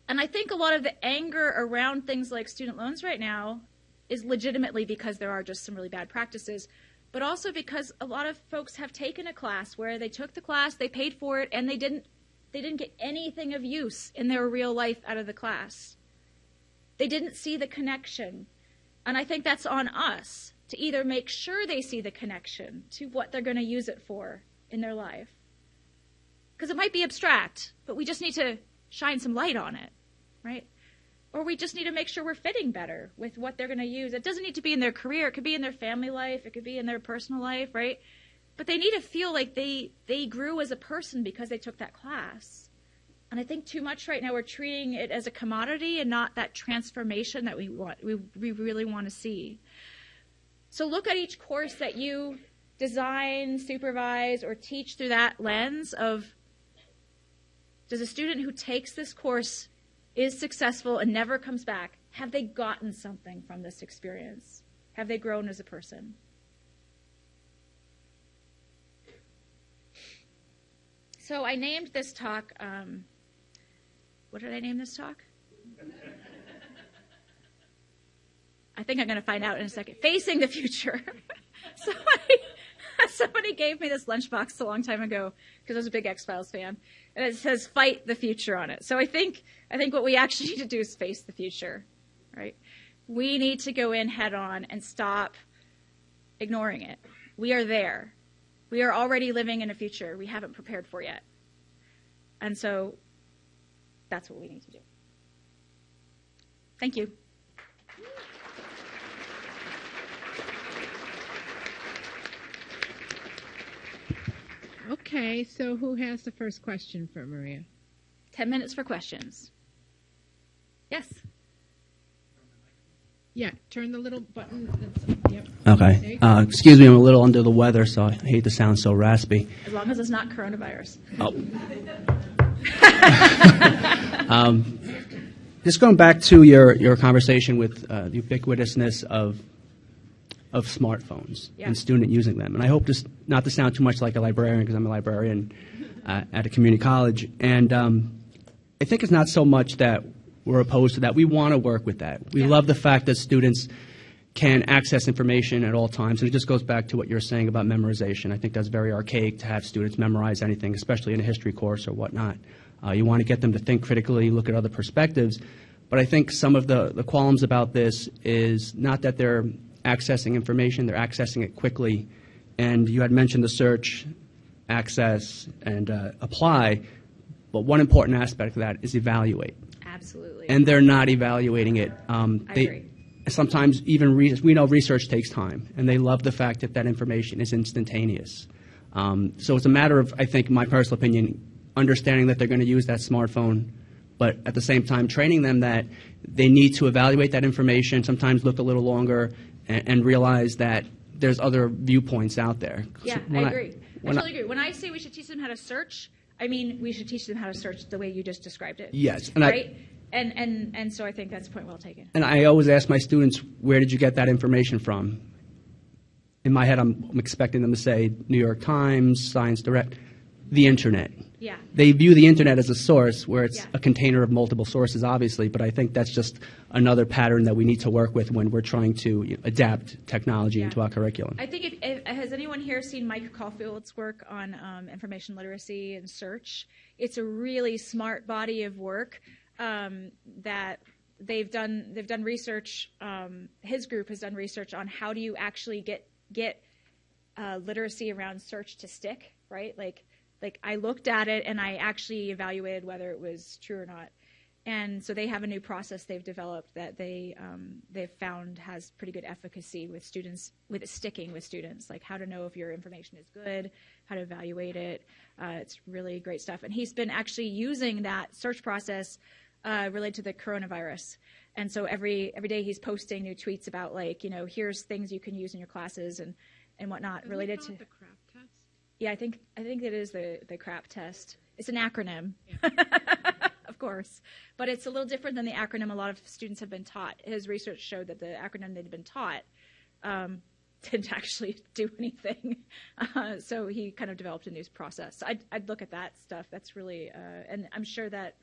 And I think a lot of the anger around things like student loans right now is legitimately because there are just some really bad practices, but also because a lot of folks have taken a class where they took the class, they paid for it, and they didn't they didn't get anything of use in their real life out of the class. They didn't see the connection. And I think that's on us to either make sure they see the connection to what they're going to use it for in their life. Because it might be abstract, but we just need to shine some light on it, right? Or we just need to make sure we're fitting better with what they're going to use. It doesn't need to be in their career, it could be in their family life, it could be in their personal life, right? but they need to feel like they they grew as a person because they took that class. And I think too much right now we're treating it as a commodity and not that transformation that we want we, we really want to see. So look at each course that you design, supervise, or teach through that lens of does a student who takes this course is successful and never comes back, have they gotten something from this experience? Have they grown as a person? So I named this talk, um, what did I name this talk? I think I'm going to find out in a second. Facing the future. somebody, somebody gave me this lunchbox a long time ago because I was a big X Files fan, and it says "Fight the Future" on it. So I think I think what we actually need to do is face the future, right? We need to go in head on and stop ignoring it. We are there. We are already living in a future we haven't prepared for yet. And so that's what we need to do. Thank you. Okay, so who has the first question for Maria? 10 minutes for questions. Yes. Yeah, turn the little button. That's, yep. Okay. Uh, excuse me, I'm a little under the weather, so I hate to sound so raspy. As long as it's not coronavirus. Oh. um, just going back to your, your conversation with uh, the ubiquitousness of of smartphones Yeah. and student using them, and I hope this not to sound too much like a librarian because I'm a librarian uh, at a community college, and um, I think it's not so much that we're opposed to that. We want to work with that. We Yeah. love the fact that students can access information at all times. And it just goes back to what you're saying about memorization. I think that's very archaic to have students memorize anything, especially in a history course or whatnot. Uh, you want to get them to think critically, look at other perspectives. But I think some of the, the qualms about this is not that they're accessing information, they're accessing it quickly. And you had mentioned the search, access, and uh, apply. But one important aspect of that is evaluate Absolutely. and they're not evaluating it. Um, I they, agree. Sometimes even we know research takes time, and they love the fact that that information is instantaneous. Um, so it's a matter of, I think, my personal opinion, understanding that they're going to use that smartphone, but at the same time training them that they need to evaluate that information, sometimes look a little longer, and, and realize that there's other viewpoints out there. Yeah, When I agree. I, when totally agree. When I say we should teach them how to search, I mean we should teach them how to search the way you just described it. Yes, and I- right. and and and so I think that's a point well taken. And I always ask my students, where did you get that information from? In my head, I'm, I'm expecting them to say New York Times, Science Direct, the internet. Yeah. They view the internet as a source where it's Yeah. a container of multiple sources, obviously, but I think that's just another pattern that we need to work with when we're trying to you know, adapt technology Yeah. into our curriculum. I think if, if, has anyone here seen Mike Caulfield's work on um, information literacy and search? It's a really smart body of work um, that they've done. They've done research. Um, his group has done research on how do you actually get get uh, literacy around search to stick, right? Like, like I looked at it and I actually evaluated whether it was true or not. And so they have a new process they've developed that they um, they've found has pretty good efficacy with students with sticking with students, like how to know if your information is good, how to evaluate it. Uh, it's really great stuff. And he's been actually using that search process uh, related to the coronavirus. And so every every day he's posting new tweets about like you know here's things you can use in your classes and and whatnot related to the crap test. Yeah, I think I think it is the the CRAP test. It's an acronym, of course, but it's a little different than the acronym a lot of students have been taught. His research showed that the acronym they'd been taught um, didn't actually do anything. Uh, so he kind of developed a new process. I'd, I'd look at that stuff. That's really, uh, and I'm sure that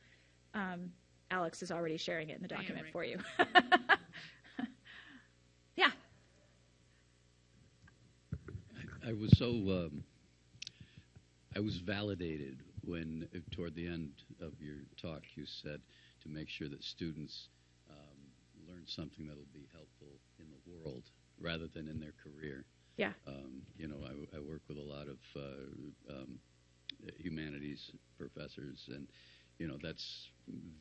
um, Alex is already sharing it in the document right for you. yeah. I was so um, I was validated when toward the end of your talk you said to make sure that students um, learn something that'll be helpful in the world rather than in their career. Yeah. Um, you know, I, I work with a lot of uh, um, humanities professors, and you know that's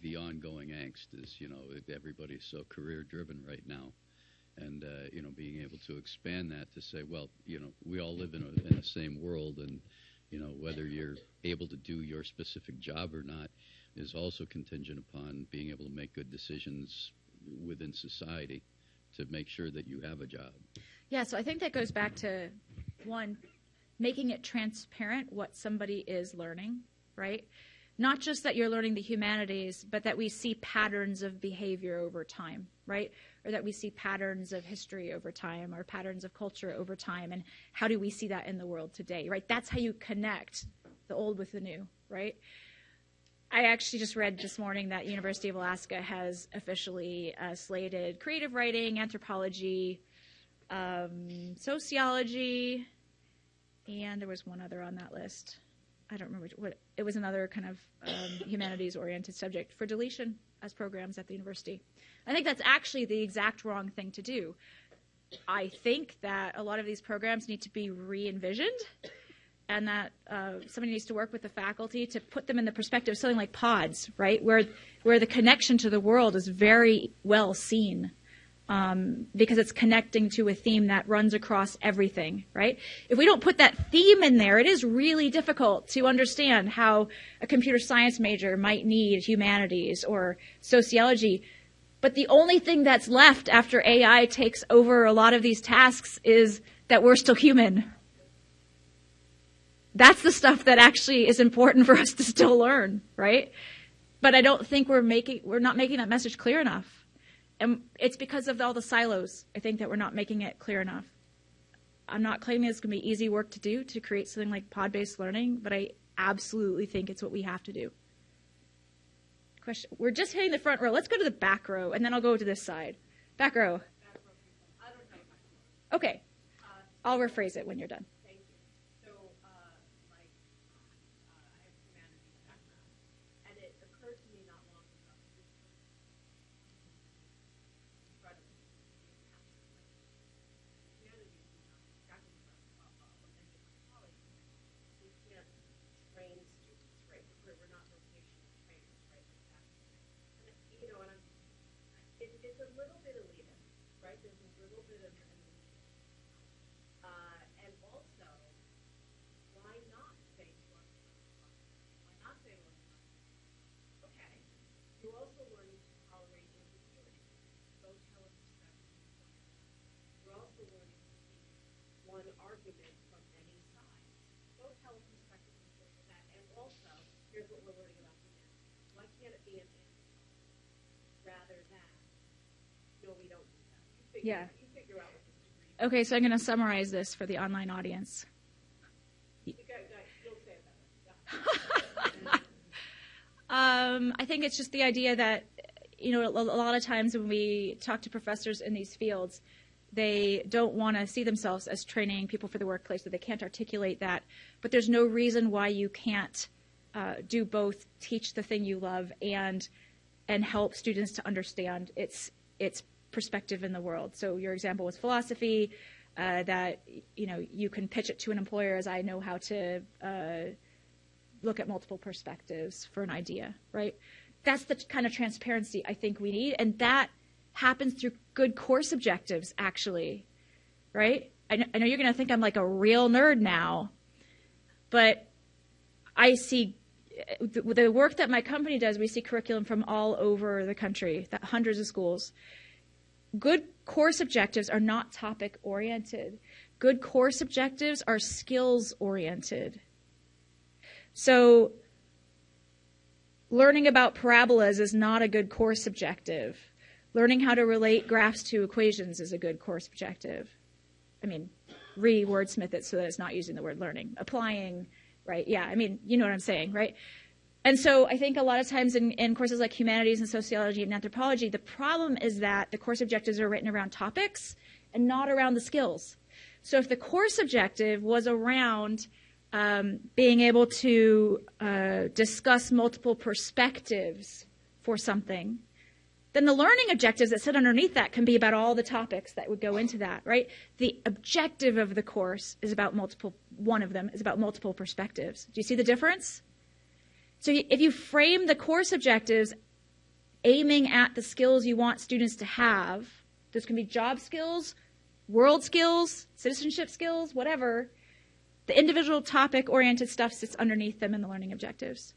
the ongoing angst. Is you know everybody's so career driven right now, and uh, you know being able to expand that to say, well, you know, we all live in a, in the same world, and you know whether you're able to do your specific job or not is also contingent upon being able to make good decisions within society to make sure that you have a job. Yeah, so I think that goes back to one, making it transparent what somebody is learning, right? Not just that you're learning the humanities, but that we see patterns of behavior over time, right? Or that we see patterns of history over time or patterns of culture over time. And how do we see that in the world today, right? That's how you connect the old with the new, right? I actually just read this morning that University of Alaska has officially uh, slated creative writing, anthropology, um, sociology, and there was one other on that list. I don't remember what it was. Another kind of um, humanities-oriented subject for deletion as programs at the university. I think that's actually the exact wrong thing to do. I think that a lot of these programs need to be re-envisioned and that uh, somebody needs to work with the faculty to put them in the perspective of something like pods, right, where where the connection to the world is very well seen. Um, because it's connecting to a theme that runs across everything, right? If we don't put that theme in there, it is really difficult to understand how a computer science major might need humanities or sociology. But the only thing that's left after AI takes over a lot of these tasks is that we're still human, That's the stuff that actually is important for us to still learn, right? But I don't think we're making we're not making that message clear enough. And it's because of all the silos, I think, that we're not making it clear enough. I'm not claiming it's going to be easy work to do to create something like pod based learning, but I absolutely think it's what we have to do. Question. We're just hitting the front row. Let's go to the back row, and then I'll go to this side. Back row. Okay. I'll rephrase it when you're done. One argument from any side. Both tell a perspective of that, and also, here's what we're learning about humanity. Why can't it be an and rather than, no, we don't do that. You figure, Yeah. You figure out what degree. Okay, so I'm going to summarize this for the online audience. You guys, guys, you'll say it. Yeah. Um, I think it's just the idea that, you know, a a lot of times when we talk to professors in these fields, they don't want to see themselves as training people for the workplace, so they can't articulate that. But there's no reason why you can't uh, do both, teach the thing you love and and help students to understand its its perspective in the world. So your example was philosophy. Uh, that you know you can pitch it to an employer as I know how to uh, look at multiple perspectives for an idea, right? That's the kind of transparency I think we need, and that happens through good course objectives, actually, right? I know, I know you're going to think I'm like a real nerd now, but I see the, the work that my company does. We see curriculum from all over the country, that hundreds of schools. Good course objectives are not topic oriented. Good course objectives are skills oriented. So, learning about parabolas is not a good course objective. Learning how to relate graphs to equations is a good course objective. I mean, re wordsmith it so that it's not using the word learning. Applying, right? Yeah, I mean, you know what I'm saying, right? And so I think a lot of times in, in courses like humanities and sociology and anthropology, the problem is that the course objectives are written around topics and not around the skills. So if the course objective was around um, being able to uh, discuss multiple perspectives for something, then the learning objectives that sit underneath that can be about all the topics that would go into that, right? The objective of the course is about multiple, one of them is about multiple perspectives. Do you see the difference? So if you frame the course objectives aiming at the skills you want students to have, those can be job skills, world skills, citizenship skills, whatever. The individual topic oriented stuff sits underneath them in the learning objectives.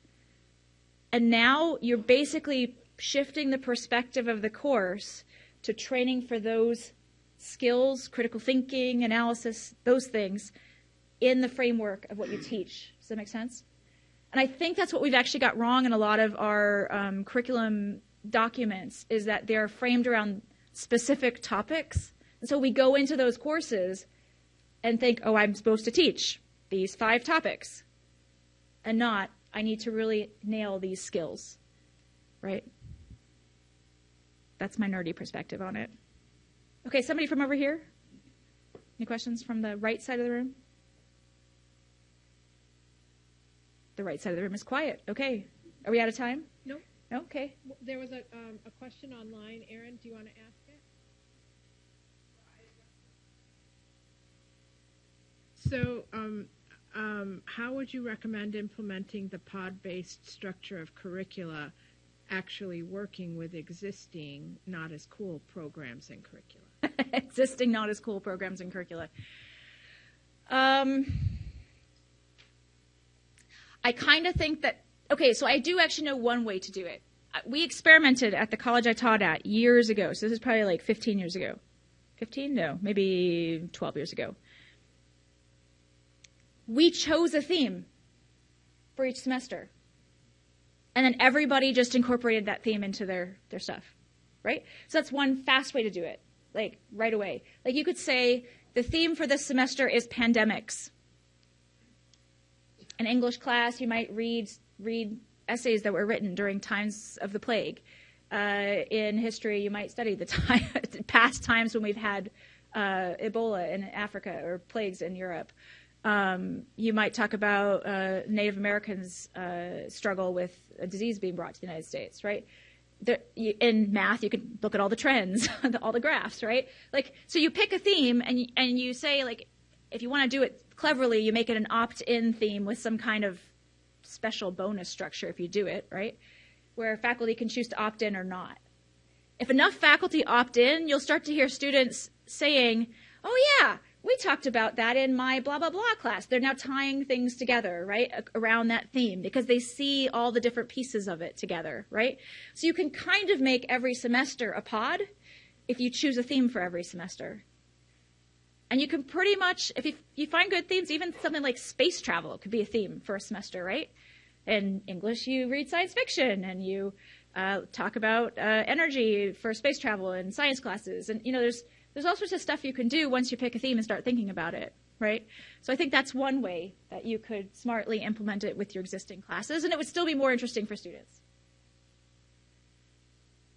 And now you're basically shifting the perspective of the course to training for those skills, critical thinking, analysis, those things in the framework of what you teach. Does that make sense? And I think that's what we've actually got wrong in a lot of our um, curriculum documents is that they're framed around specific topics. And so we go into those courses and think, oh, I'm supposed to teach these five topics, and not, I need to really nail these skills, right? That's my nerdy perspective on it. Okay, somebody from over here? Any questions from the right side of the room? The right side of the room is quiet. Okay. Are we out of time? No. Okay. There was a, um, a question online. Aaron, do you want to ask it? So, um, um, how would you recommend implementing the pod-based structure of curricula actually working with existing not as cool programs and curricula? Existing not as cool programs and curricula. Um, I kind of think that, okay, so I do actually know one way to do it. Uh, We experimented at the college I taught at years ago, so this is probably like 15 years ago. 15? No, maybe 12 years ago. we chose a theme for each semester. And then everybody just incorporated that theme into their, their stuff, right? So that's one fast way to do it, like right away. Like you could say, the theme for this semester is pandemics. In English class, you might read, read essays that were written during times of the plague. Uh, in history, you might study the time, past times when we've had uh, Ebola in Africa or plagues in Europe. Um, you might talk about uh, Native Americans' uh, struggle with a disease being brought to the United States, right? There, you, in math, you can look at all the trends, all the graphs, right? Like, so you pick a theme and and you say, like, if you want to do it cleverly, you make it an opt-in theme with some kind of special bonus structure if you do it, right? Where faculty can choose to opt in or not. If enough faculty opt in, you'll start to hear students saying, "Oh yeah, we talked about that in my blah blah blah class. They're now tying things together, right, around that theme because they see all the different pieces of it together, right? So you can kind of make every semester a pod if you choose a theme for every semester. And you can pretty much, if you, you find good themes, even something like space travel could be a theme for a semester, right? In English, you read science fiction and you uh, talk about uh, energy for space travel in science classes. And, you know, there's there's all sorts of stuff you can do once you pick a theme and start thinking about it, right? So I think that's one way that you could smartly implement it with your existing classes, and it would still be more interesting for students.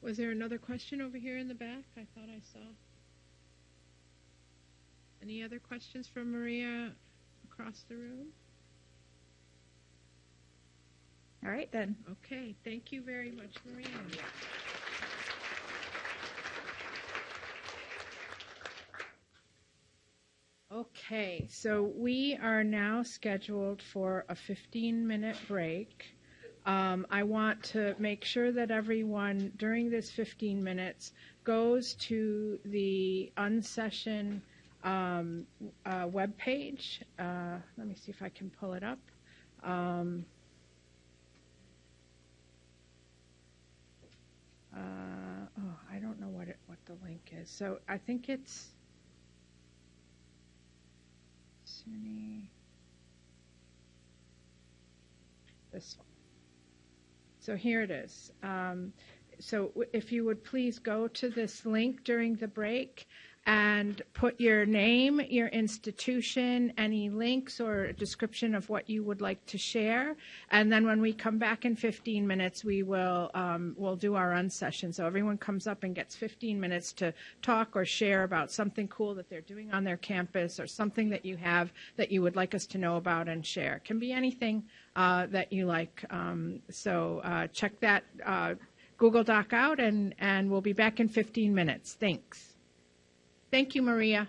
Was there another question over here in the back? I thought I saw. Any other questions from Maria across the room? All right, then. Okay, thank you very much, Maria. Okay, so we are now scheduled for a 15 minute break. Um, I want to make sure that everyone during this 15 minutes goes to the unsession um, uh, webpage. Uh, let me see if I can pull it up. Um, uh, oh, I don't know what it, what the link is. So I think it's This one. So here it is. Um, so if you would please go to this link during the break and put your name, your institution, any links or a description of what you would like to share. And then when we come back in 15 minutes, we will um, we'll do our unsession. So everyone comes up and gets 15 minutes to talk or share about something cool that they're doing on their campus or something that you have that you would like us to know about and share. It can be anything uh, that you like. Um, so uh, check that uh, Google Doc out, and and we'll be back in 15 minutes. Thanks. Thank you, Maria.